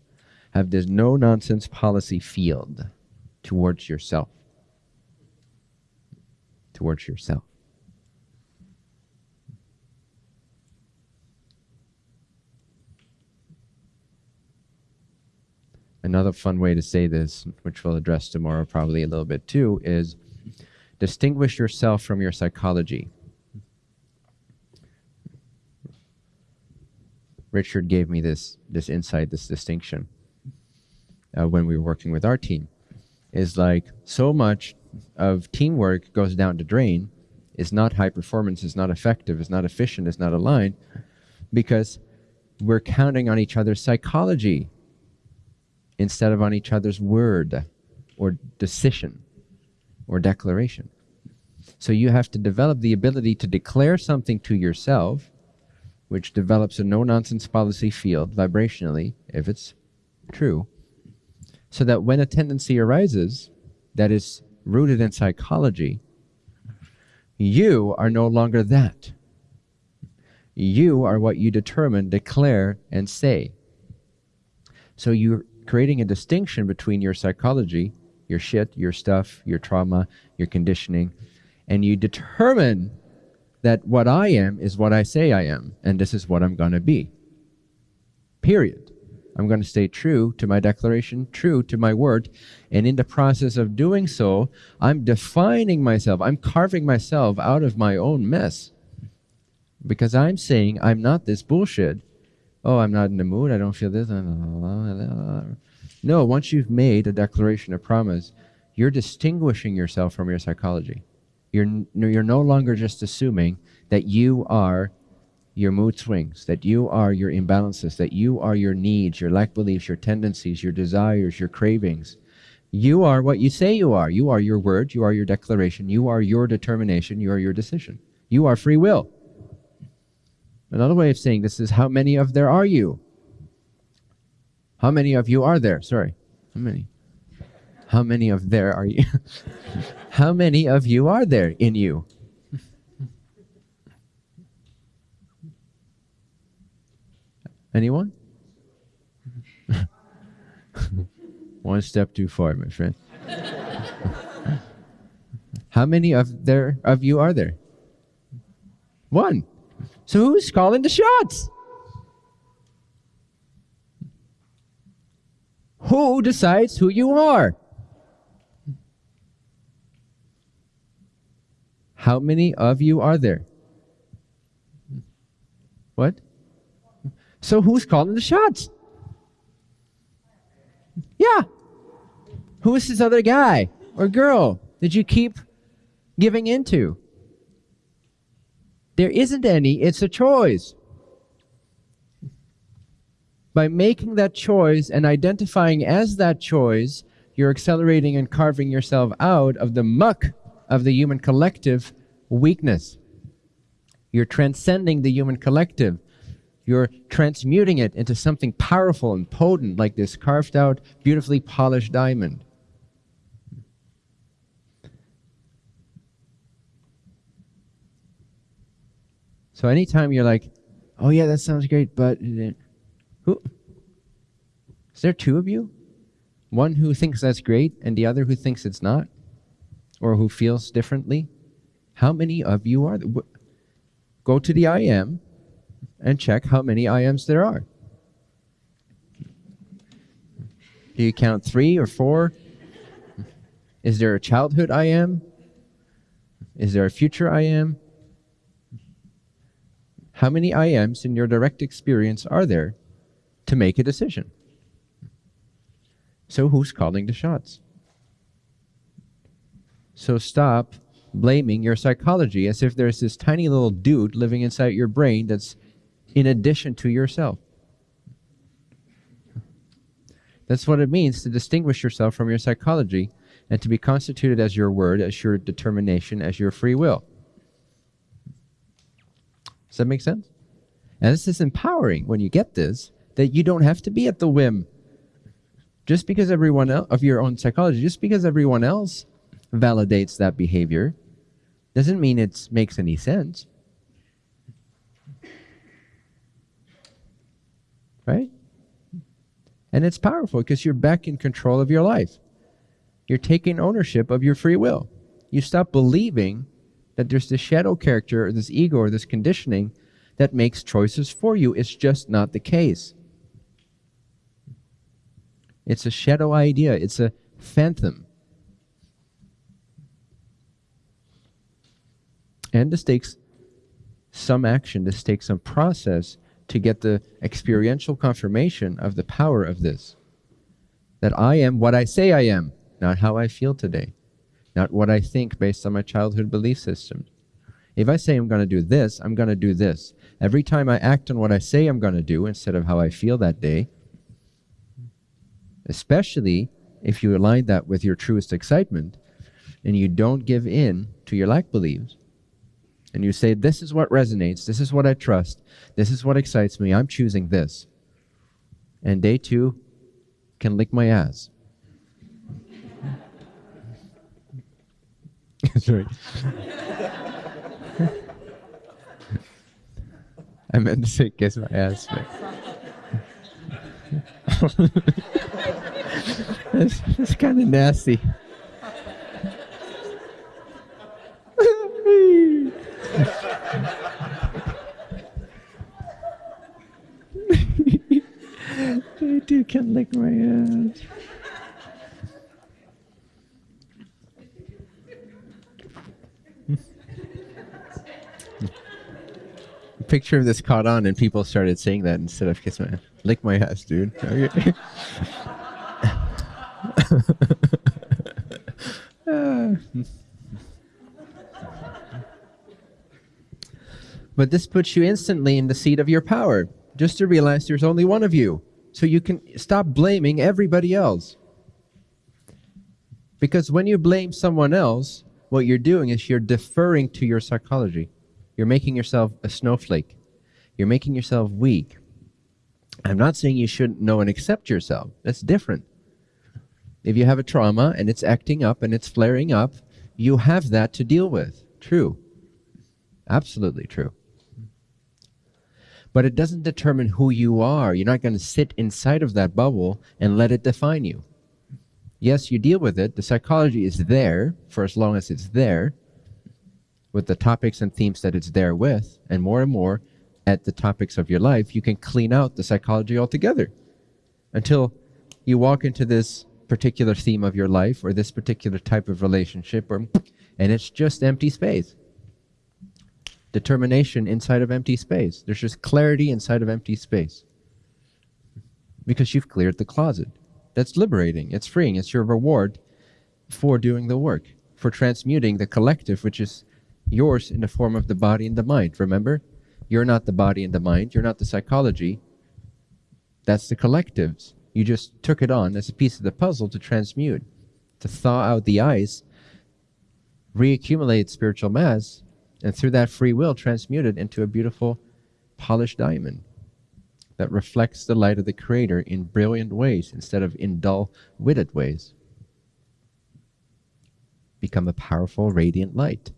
Have this no nonsense policy field towards yourself. Towards yourself. Another fun way to say this, which we'll address tomorrow probably a little bit too, is distinguish yourself from your psychology. Richard gave me this this insight, this distinction uh, when we were working with our team. Is like so much of teamwork goes down the drain. Is not high performance. Is not effective. Is not efficient. Is not aligned, because we're counting on each other's psychology instead of on each other's word or decision or declaration. So you have to develop the ability to declare something to yourself, which develops a no nonsense policy field vibrationally, if it's true, so that when a tendency arises that is rooted in psychology, you are no longer that. You are what you determine, declare, and say. So you're creating a distinction between your psychology, your shit, your stuff, your trauma, your conditioning, and you determine that what I am is what I say I am, and this is what I'm going to be. Period. I'm going to stay true to my declaration, true to my word. And in the process of doing so, I'm defining myself, I'm carving myself out of my own mess. Because I'm saying I'm not this bullshit. Oh, I'm not in the mood, I don't feel this. No, once you've made a declaration of promise, you're distinguishing yourself from your psychology. You're, you're no longer just assuming that you are your mood swings, that you are your imbalances, that you are your needs, your lack beliefs, your tendencies, your desires, your cravings. You are what you say you are. You are your word, you are your declaration, you are your determination, you are your decision. You are free will. Another way of saying this is how many of there are you? How many of you are there? Sorry. How many? How many of there are you? <laughs> how many of you are there in you? <laughs> Anyone? <laughs> One step too far, my friend. How many of there of you are there? One. So who's calling the shots? Who decides who you are? How many of you are there? What? So who's calling the shots? Yeah. Who is this other guy or girl that you keep giving into? There isn't any, it's a choice. By making that choice and identifying as that choice, you're accelerating and carving yourself out of the muck of the human collective weakness. You're transcending the human collective you're transmuting it into something powerful and potent like this carved out, beautifully polished diamond. So anytime you're like, oh yeah, that sounds great, but who? Is there two of you? One who thinks that's great and the other who thinks it's not? Or who feels differently? How many of you are? Go to the I am and check how many I ams there are. Do you count three or four? Is there a childhood I am? Is there a future I am? How many I ams in your direct experience are there to make a decision? So who's calling the shots? So stop blaming your psychology as if there's this tiny little dude living inside your brain that's in addition to yourself. That's what it means to distinguish yourself from your psychology and to be constituted as your word, as your determination, as your free will. Does that make sense? And this is empowering when you get this, that you don't have to be at the whim. Just because everyone else, of your own psychology, just because everyone else validates that behavior, doesn't mean it makes any sense. right? And it's powerful because you're back in control of your life. You're taking ownership of your free will. You stop believing that there's this shadow character or this ego or this conditioning that makes choices for you. It's just not the case. It's a shadow idea, it's a phantom. And this takes some action, this takes some process to get the experiential confirmation of the power of this. That I am what I say I am, not how I feel today, not what I think based on my childhood belief system. If I say I'm going to do this, I'm going to do this. Every time I act on what I say I'm going to do instead of how I feel that day, especially if you align that with your truest excitement and you don't give in to your lack beliefs, and you say, This is what resonates, this is what I trust, this is what excites me, I'm choosing this. And day two can lick my ass. <laughs> That's right. I meant to say kiss my ass, but. it's, it's kind of nasty. <laughs> they do can lick my ass. Picture of this caught on, and people started saying that instead of kiss my. Lick my ass, dude. <laughs> Okay. But this puts you instantly in the seat of your power, just to realize there's only one of you. So you can stop blaming everybody else. Because when you blame someone else, what you're doing is you're deferring to your psychology. You're making yourself a snowflake. You're making yourself weak. I'm not saying you shouldn't know and accept yourself. That's different. If you have a trauma and it's acting up and it's flaring up, you have that to deal with. True. Absolutely true. But it doesn't determine who you are. You're not going to sit inside of that bubble and let it define you. Yes, you deal with it. The psychology is there for as long as it's there, with the topics and themes that it's there with, and more and more at the topics of your life, you can clean out the psychology altogether. Until you walk into this particular theme of your life or this particular type of relationship or and it's just empty space. Determination inside of empty space. There's just clarity inside of empty space. Because you've cleared the closet. That's liberating. It's freeing. It's your reward for doing the work for transmuting the collective which is yours in the form of the body and the mind remember you're not the body and the mind you're not the psychology that's the collectives you just took it on as a piece of the puzzle to transmute, to thaw out the ice, reaccumulate spiritual mass, and through that free will transmute it into a beautiful polished diamond that reflects the light of the Creator in brilliant ways instead of in dull, witted ways. Become a powerful, radiant light.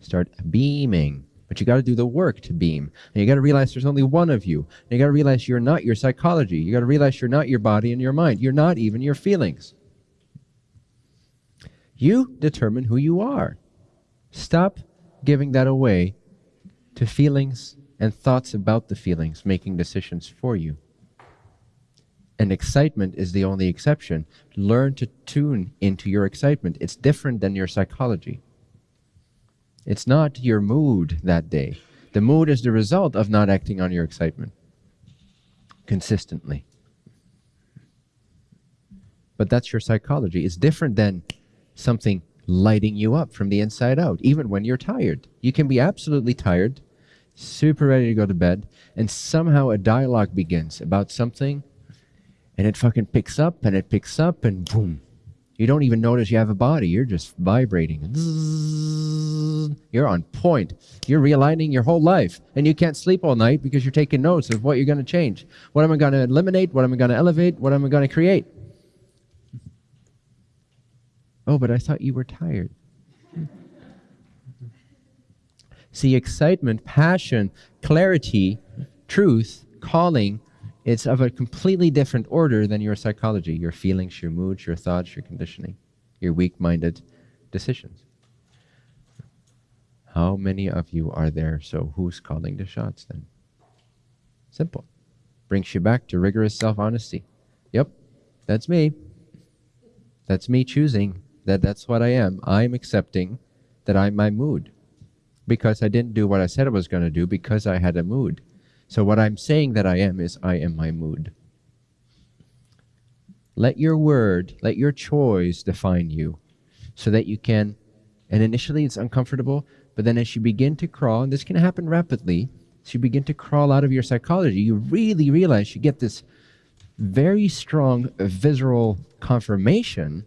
Start beaming but you got to do the work to beam. And you got to realize there's only one of you. And you got to realize you're not your psychology. You got to realize you're not your body and your mind. You're not even your feelings. You determine who you are. Stop giving that away to feelings and thoughts about the feelings making decisions for you. And excitement is the only exception. Learn to tune into your excitement. It's different than your psychology. It's not your mood that day. The mood is the result of not acting on your excitement consistently. But that's your psychology. It's different than something lighting you up from the inside out, even when you're tired. You can be absolutely tired, super ready to go to bed, and somehow a dialogue begins about something, and it fucking picks up and it picks up, and boom, you don't even notice you have a body. You're just vibrating. You're on point. You're realigning your whole life. And you can't sleep all night because you're taking notes of what you're going to change. What am I going to eliminate? What am I going to elevate? What am I going to create? Oh, but I thought you were tired. See, excitement, passion, clarity, truth, calling, it's of a completely different order than your psychology, your feelings, your moods, your thoughts, your conditioning, your weak minded decisions. How many of you are there? So who's calling the shots then? Simple. Brings you back to rigorous self honesty. Yep, that's me. That's me choosing that that's what I am. I'm accepting that I'm my mood because I didn't do what I said I was going to do because I had a mood. So, what I'm saying that I am is I am my mood. Let your word, let your choice define you so that you can, and initially it's uncomfortable, but then as you begin to crawl, and this can happen rapidly, as you begin to crawl out of your psychology, you really realize you get this very strong visceral confirmation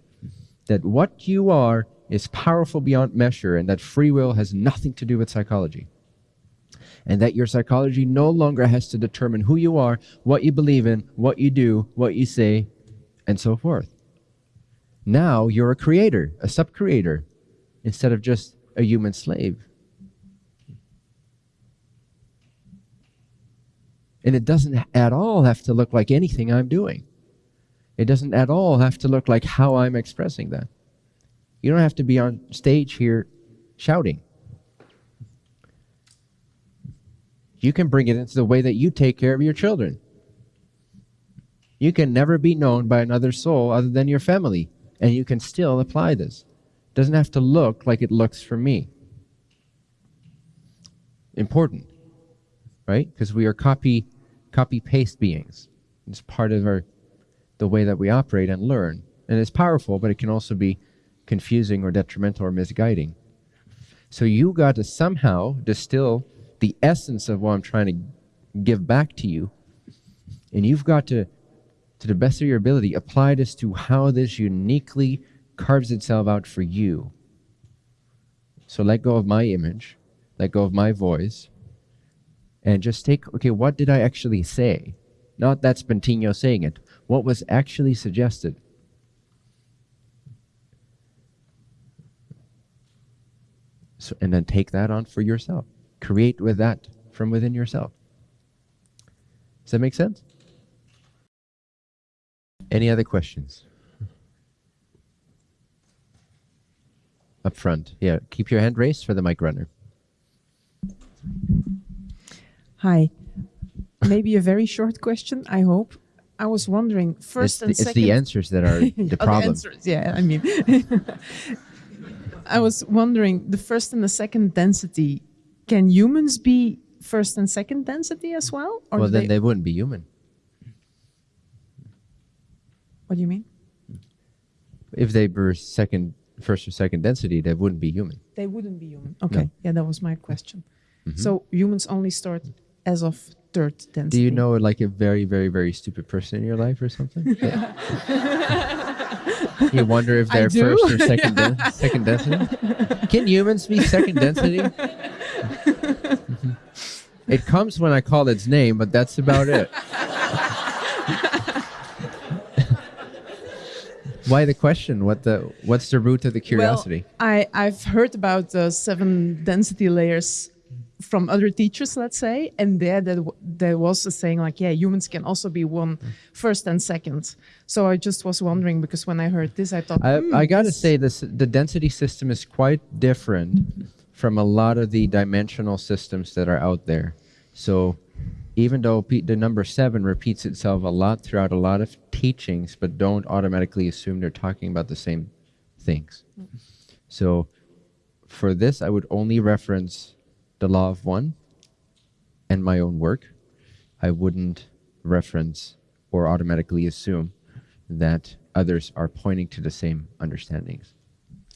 that what you are is powerful beyond measure and that free will has nothing to do with psychology and that your psychology no longer has to determine who you are, what you believe in, what you do, what you say, and so forth. Now you're a creator, a sub creator, instead of just a human slave. And it doesn't at all have to look like anything I'm doing. It doesn't at all have to look like how I'm expressing that. You don't have to be on stage here shouting. You can bring it into the way that you take care of your children. You can never be known by another soul other than your family, and you can still apply this. It Doesn't have to look like it looks for me. Important, right? Because we are copy copy paste beings. It's part of our the way that we operate and learn. And it's powerful, but it can also be confusing or detrimental or misguiding. So you got to somehow distill the essence of what I'm trying to give back to you. And you've got to, to the best of your ability, apply this to how this uniquely carves itself out for you. So let go of my image, let go of my voice, and just take, okay, what did I actually say? Not that Bentinho saying it. What was actually suggested? So, and then take that on for yourself. Create with that from within yourself. Does that make sense? Any other questions? Up front. Yeah, keep your hand raised for the mic runner. Hi. Maybe a very short question, I hope. I was wondering first it's, and the, it's second. the answers that are <laughs> the Oh, the problem. answers, yeah, I mean. <laughs> I was wondering the first and the second density, can humans be first and second density as well? Or well, then they, they wouldn't be human. what do you mean? If they were second, first or second density, they wouldn't be human. They wouldn't be human. Okay, yeah, that was my question. Mm-hmm. So humans only start as of third density. Do you know like a very, very, very stupid person in your life or something? <laughs> you wonder if they're first or second, <laughs> den- second density. Can humans be second density? <laughs> It comes when I call its name, but that's about it. <laughs> Why the question? What the? What's the root of the curiosity? Well, I, I've heard about the seven density layers from other teachers, let's say, and there there, there was a saying like, yeah, humans can also be one first and second. So I just was wondering because when I heard this, I thought, I, hmm, I gotta say this the density system is quite different from a lot of the dimensional systems that are out there. So even though the number seven repeats itself a lot throughout a lot of teachings, but don't automatically assume they're talking about the same things. So for this, I would only reference the law of one and my own work. I wouldn't reference or automatically assume that others are pointing to the same understandings.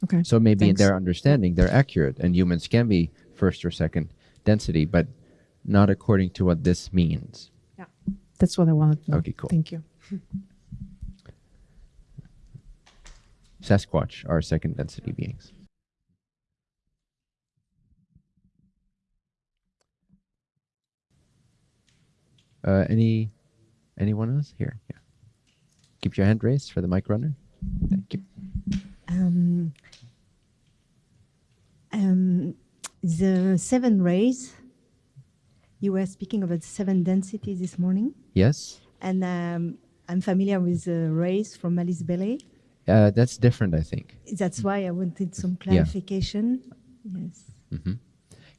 Okay. So maybe Thanks. in their understanding, they're accurate, and humans can be first or second density, but not according to what this means. yeah, that's what I wanted to know. Okay, cool. Thank you. Sasquatch are second density beings. Uh, any anyone else here? Yeah. Keep your hand raised for the mic runner. Thank you. Um, um, the seven rays, you were speaking about seven densities this morning, Yes. and um, I'm familiar with the rays from Alice Bailey. Uh, that's different, I think. That's why I wanted some clarification. Yeah. Yes.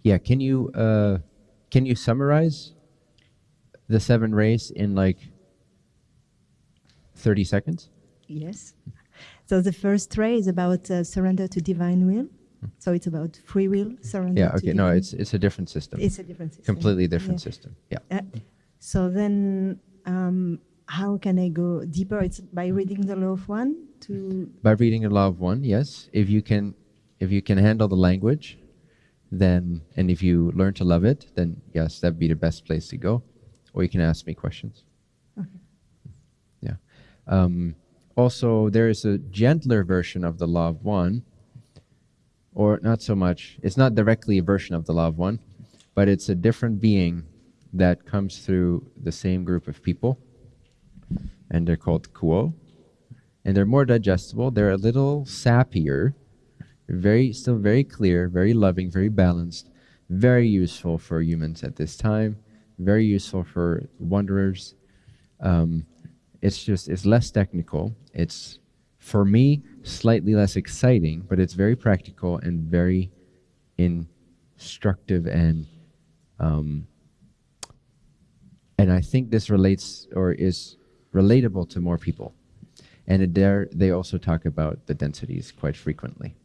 Yeah. Can you uh, can you summarize the seven rays in like thirty seconds? Yes. So the first ray is about uh, surrender to divine will. So it's about free will, surrender. Yeah. Okay. No, it's it's a different system. it's a different system. completely different Yeah. system. Yeah. Uh, so then, um, how can I go deeper? It's by reading the law of one to By reading the law of one, yes. If you can, if you can handle the language, then and if you learn to love it, then yes, that'd be the best place to go. Or you can ask me questions. Okay. Yeah. Um, also, there is a gentler version of the law of one, or not so much. It's not directly a version of the law of one, but it's a different being that comes through the same group of people, and they're called Q'uo and they're more digestible. They're a little sappier, very still very clear, very loving, very balanced, very useful for humans at this time. Very useful for wanderers. Um, it's just it's less technical. It's for me slightly less exciting, but it's very practical and very instructive and um, and I think this relates or is relatable to more people. And there they also talk about the densities quite frequently.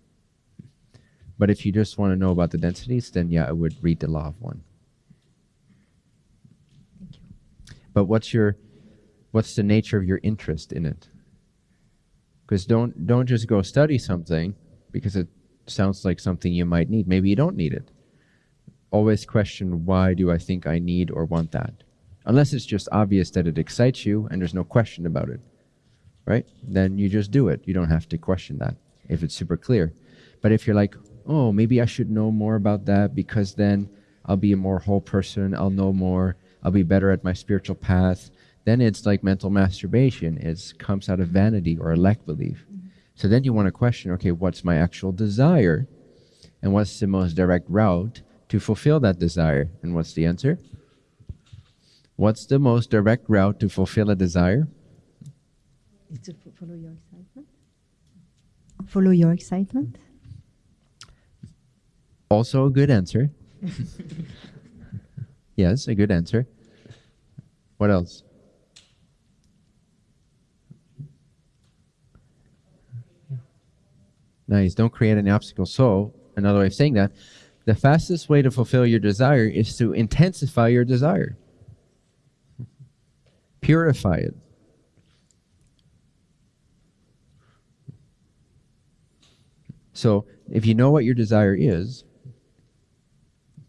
But if you just want to know about the densities, then yeah, I would read the law of one. Thank you. But what's your what's the nature of your interest in it? Because don't don't just go study something because it sounds like something you might need. Maybe you don't need it. Always question why do I think I need or want that? Unless it's just obvious that it excites you and there's no question about it. Right? Then you just do it. You don't have to question that if it's super clear. But if you're like, oh, maybe I should know more about that because then I'll be a more whole person, I'll know more, I'll be better at my spiritual path, then it's like mental masturbation. It comes out of vanity or a lack belief. Mm-hmm. So then you want to question, okay, what's my actual desire? And what's the most direct route to fulfill that desire? And what's the answer? What's the most direct route to fulfill a desire? It's to follow your excitement. Follow your excitement. Also a good answer. <laughs> yes, a good answer. What else? Nice. Don't create any obstacles. So, another way of saying that, the fastest way to fulfill your desire is to intensify your desire. Purify it. So, if you know what your desire is,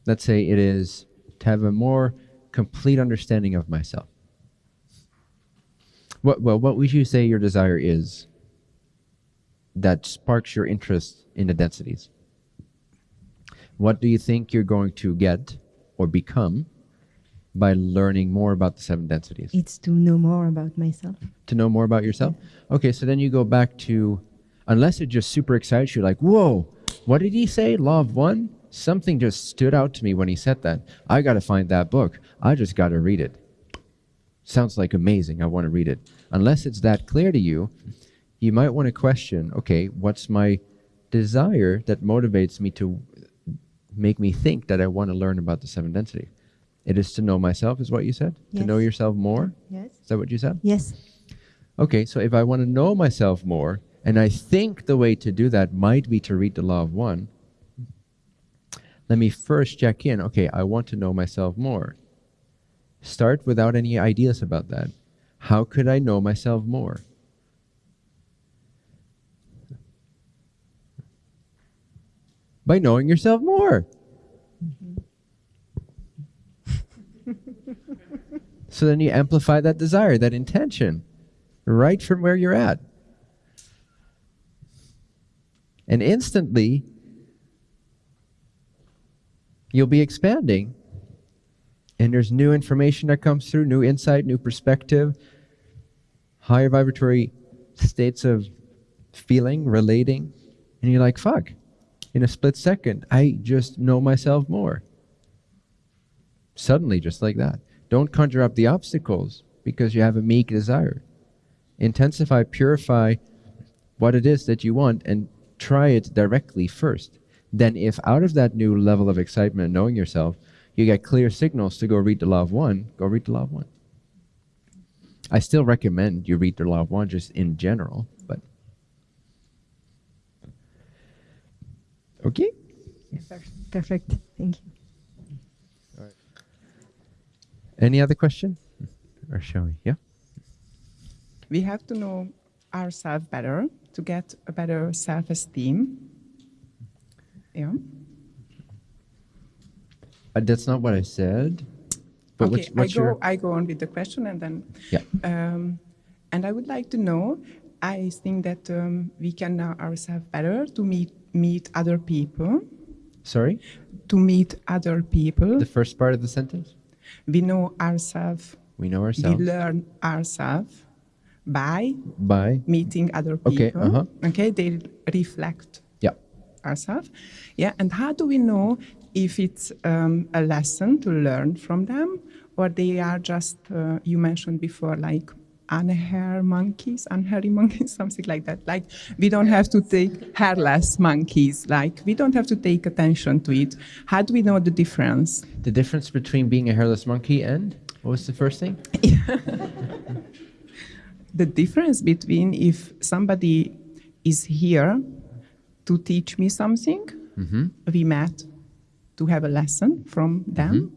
let's say it is to have a more complete understanding of myself. What, well, what would you say your desire is that sparks your interest in the densities? What do you think you're going to get or become by learning more about the seven densities? It's to know more about myself. To know more about yourself? Okay, so then you go back to, unless it just super excites you, like, whoa, what did he say? Law of one? Something just stood out to me when he said that. I got to find that book. I just got to read it. Sounds like amazing. I want to read it. Unless it's that clear to you, you might want to question okay, what's my desire that motivates me to make me think that I want to learn about the seven density? It is to know myself, is what you said? To know yourself more? Yes. Is that what you said? Yes. Okay, so if I want to know myself more, and I think the way to do that might be to read the law of one, let me first check in. Okay, I want to know myself more. Start without any ideas about that. How could I know myself more? By knowing yourself more. so then you amplify that desire, that intention, right from where you're at. And instantly, you'll be expanding. And there's new information that comes through, new insight, new perspective, higher vibratory states of feeling, relating. And you're like, fuck, in a split second, I just know myself more. Suddenly, just like that. Don't conjure up the obstacles because you have a meek desire. Intensify, purify what it is that you want and try it directly first. Then, if out of that new level of excitement and knowing yourself, you get clear signals to go read the Law of One, go read the Law of One. I still recommend you read the Law of One just in general, but. Okay? Perfect. Thank you. Any other question? Or shall we? Yeah? we have to know ourselves better to get a better self-esteem. Yeah. Uh, that's not what I said. But okay, what's, what's I go. your. I go on with the question, and then. Yeah. Um, and I would like to know. I think that um, we can know ourselves better to meet meet other people. Sorry? To meet other people, The first part of the sentence? we know ourselves. We know ourselves. We learn ourselves by by. meeting other people. Okay, uh-huh. Okay, they reflect Yeah. ourselves. Yeah, and how do we know if it's um, a lesson to learn from them, or they are just uh, you mentioned before, like unhair monkeys, unhairy monkeys, <laughs> something like that. Like we don't have to take hairless monkeys. Like we don't have to take attention to it. How do we know the difference? The difference between being a hairless monkey and. What was the first thing? <laughs> the difference between if somebody is here to teach me something, Mm-hmm. we met to have a lesson from them,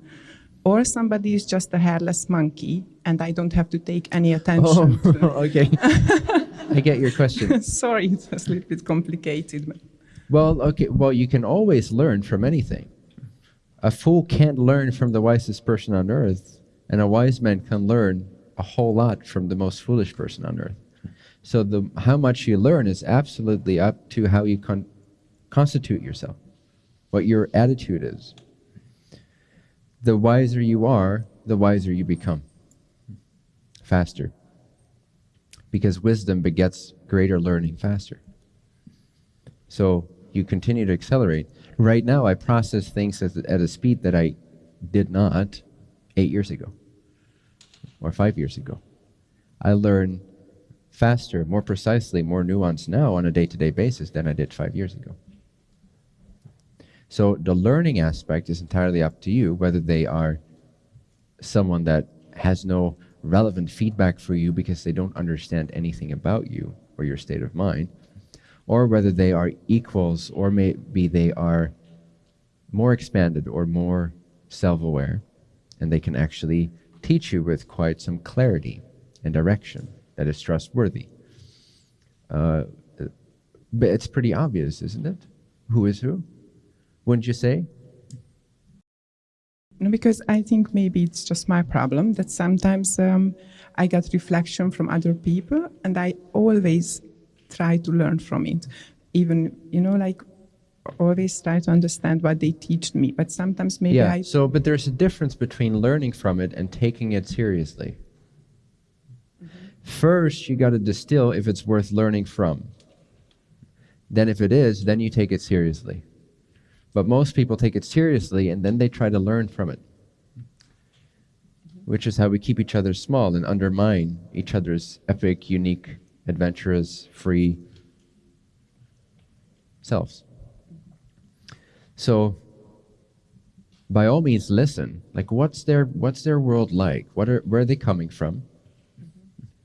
or somebody is just a hairless monkey and I don't have to take any <laughs> attention. Oh, to- <laughs> okay. <laughs> I get your question. Sorry, it's a little bit complicated. but- Well, okay. Well, you can always learn from anything. A fool can't learn from the wisest person on earth, and a wise man can learn a whole lot from the most foolish person on earth. So the how much you learn is absolutely up to how you con- constitute yourself, what your attitude is. The wiser you are, the wiser you become. Faster. Because wisdom begets greater learning faster. So you continue to accelerate. Right now, I process things at, at a speed that I did not eight years ago or five years ago. I learn faster, more precisely, more nuanced now on a day to day basis than I did five years ago. So the learning aspect is entirely up to you, whether they are someone that has no relevant feedback for you because they don't understand anything about you or your state of mind, or whether they are equals or maybe they are more expanded or more self aware, and they can actually teach you with quite some clarity and direction that is trustworthy. Uh, but it's pretty obvious, isn't it? Who is who? Wouldn't you say? No, because I think maybe it's just my problem that sometimes um, I get reflection from other people and I always try to learn from it. Even, you know, like always try to understand what they teach me. But sometimes maybe yeah. I. So, but there's a difference between learning from it and taking it seriously. First, you got to distill if it's worth learning from. Then, if it is, then you take it seriously. But most people take it seriously and then they try to learn from it, which is how we keep each other small and undermine each other's epic, unique, adventurous, free selves. So, by all means, listen. Like, what's their what's their world like? What are where are they coming from?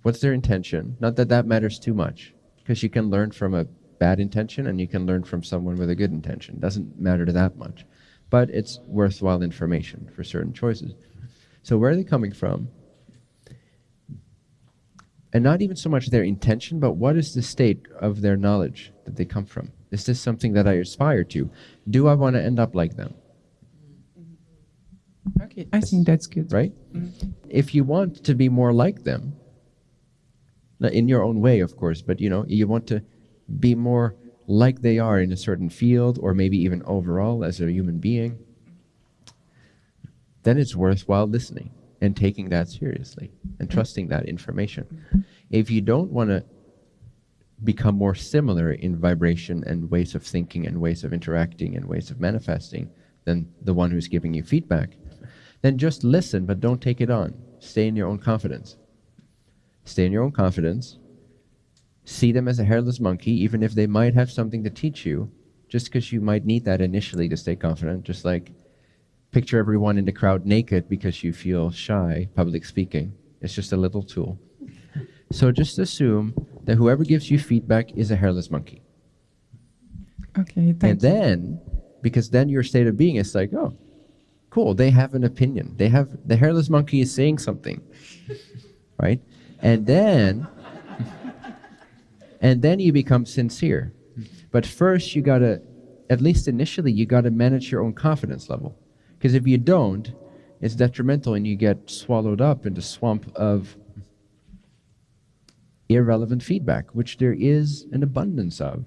What's their intention? Not that that matters too much, because you can learn from a bad intention and you can learn from someone with a good intention. Doesn't matter to that much, but it's worthwhile information for certain choices. So, where are they coming from? And not even so much their intention, but what is the state of their knowledge that they come from? Is this something that I aspire to? Do I want to end up like them? Okay, I think that's good. right? Mm-hmm. If you want to be more like them, in your own way, of course, but you know, you want to be more like they are in a certain field or maybe even overall as a human being, then it's worthwhile listening and taking that seriously and trusting that information. If you don't want to become more similar in vibration and ways of thinking and ways of interacting and ways of manifesting than the one who's giving you feedback, then just listen, but don't take it on. Stay in your own confidence. Stay in your own confidence. See them as a hairless monkey, even if they might have something to teach you, just because you might need that initially to stay confident. Just like picture everyone in the crowd naked because you feel shy public speaking. It's just a little tool. <laughs> So just assume that whoever gives you feedback is a hairless monkey. Okay, and then, because then your state of being is like, oh, cool, they have an opinion. They have, the hairless monkey is saying something, <laughs> right? And then, and then you become sincere. But first, you gotta, at least initially, you gotta manage your own confidence level. Because if you don't, it's detrimental and you get swallowed up in the swamp of irrelevant feedback, which there is an abundance of.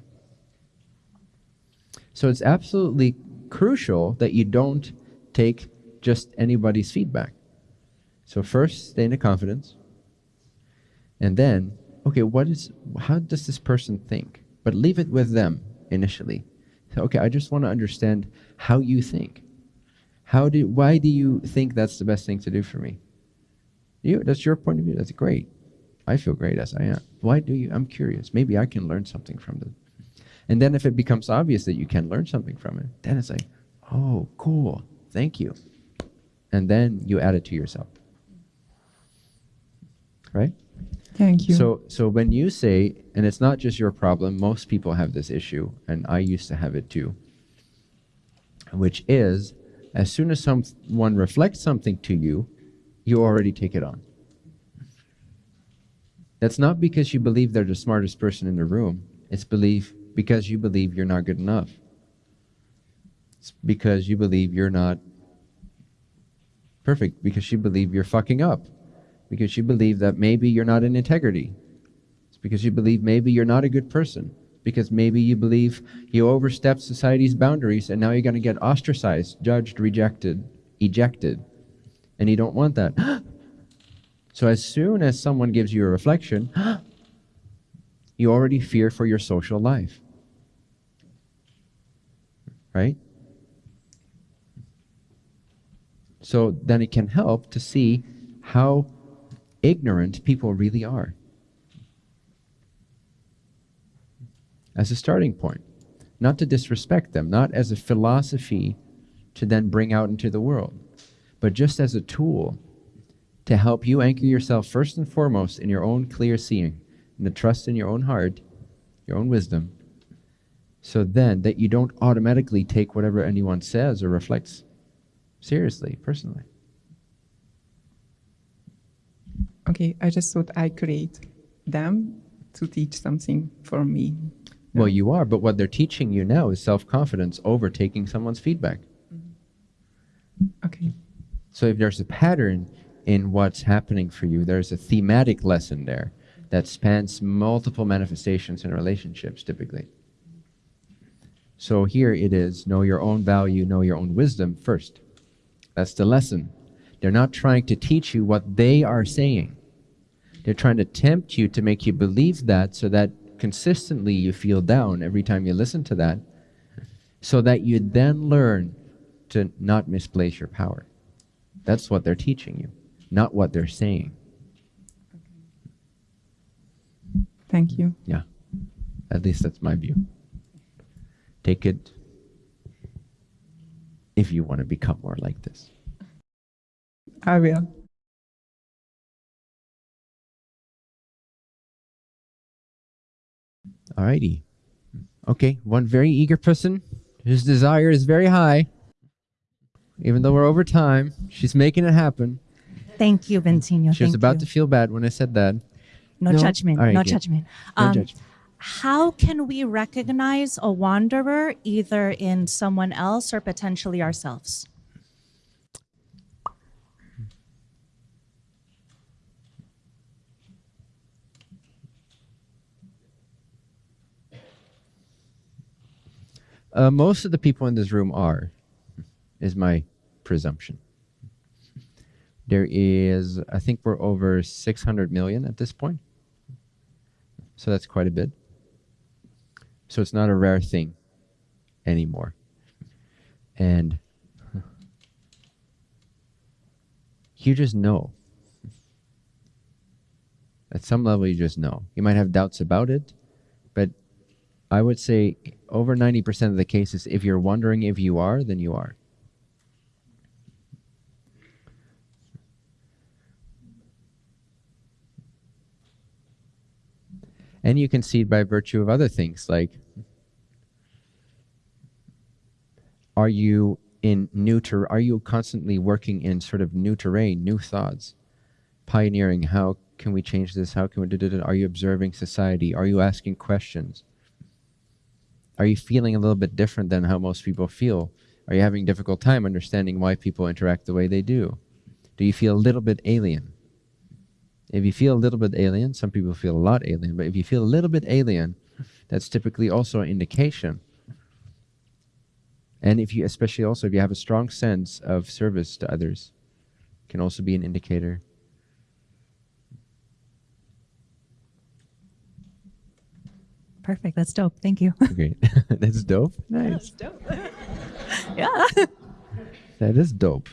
So it's absolutely crucial that you don't take just anybody's feedback. So first, stay in the confidence. And then, okay, what is how does this person think? But leave it with them initially. So, okay, I just want to understand how you think. How do why do you think that's the best thing to do for me? You that's your point of view. That's great. I feel great as I am. Why do you? I'm curious. Maybe I can learn something from this. And then if it becomes obvious that you can learn something from it, then it's like, oh, cool. Thank you. And then you add it to yourself. Right? Thank you. So, so when you say, and it's not just your problem, most people have this issue, and I used to have it too, which is, as soon as someone reflects something to you, you already take it on. That's not because you believe they're the smartest person in the room. It's belief because you believe you're not good enough. It's because you believe you're not perfect, because you believe you're fucking up because you believe that maybe you're not in integrity. It's because you believe maybe you're not a good person. Because maybe you believe you overstepped society's boundaries and now you're going to get ostracized, judged, rejected, ejected. And you don't want that. <gasps> so as soon as someone gives you a reflection, <gasps> you already fear for your social life. Right? So then it can help to see how ignorant people really are. As a starting point, not to disrespect them, not as a philosophy to then bring out into the world, but just as a tool to help you anchor yourself first and foremost in your own clear seeing, and the trust in your own heart, your own wisdom, so then that you don't automatically take whatever anyone says or reflects seriously, personally. Okay, I just thought I create them to teach something for me. Well, you are, but what they're teaching you now is self confidence over taking someone's feedback. Mm-hmm. Okay. So if there's a pattern in what's happening for you, there's a thematic lesson there that spans multiple manifestations in relationships typically. So here it is know your own value, know your own wisdom first. That's the lesson. They're not trying to teach you what they are saying. They're trying to tempt you to make you believe that so that consistently you feel down every time you listen to that, so that you then learn to not misplace your power. That's what they're teaching you, not what they're saying. Thank you. Yeah. At least that's my view. Take it if you want to become more like this. I will. Alrighty. Okay, one very eager person whose desire is very high. Even though we're over time, she's making it happen. Thank you, Bentinho. She was about you. to feel bad when I said that. No, No? judgment. All right, no good. judgment. No Um, judgment. How can we recognize a wanderer either in someone else or potentially ourselves? Uh, most of the people in this room are, is my presumption. There is, I think we're over 600 million at this point. So that's quite a bit. So it's not a rare thing anymore. And you just know. At some level, you just know. You might have doubts about it, I would say over 90% of the cases, if you're wondering if you are, then you are. And you can see it by virtue of other things like are you in new ter- are you constantly working in sort of new terrain, new thoughts, pioneering how can we change this? How can we do it? Are you observing society? Are you asking questions? Are you feeling a little bit different than how most people feel? Are you having a difficult time understanding why people interact the way they do? Do you feel a little bit alien? If you feel a little bit alien, some people feel a lot alien, but if you feel a little bit alien, that's typically also an indication. And if you, especially also if you have a strong sense of service to others, can also be an indicator. Perfect. That's dope. Thank you. <laughs> Great. <laughs> that's dope. Nice. <laughs> yeah. That is dope.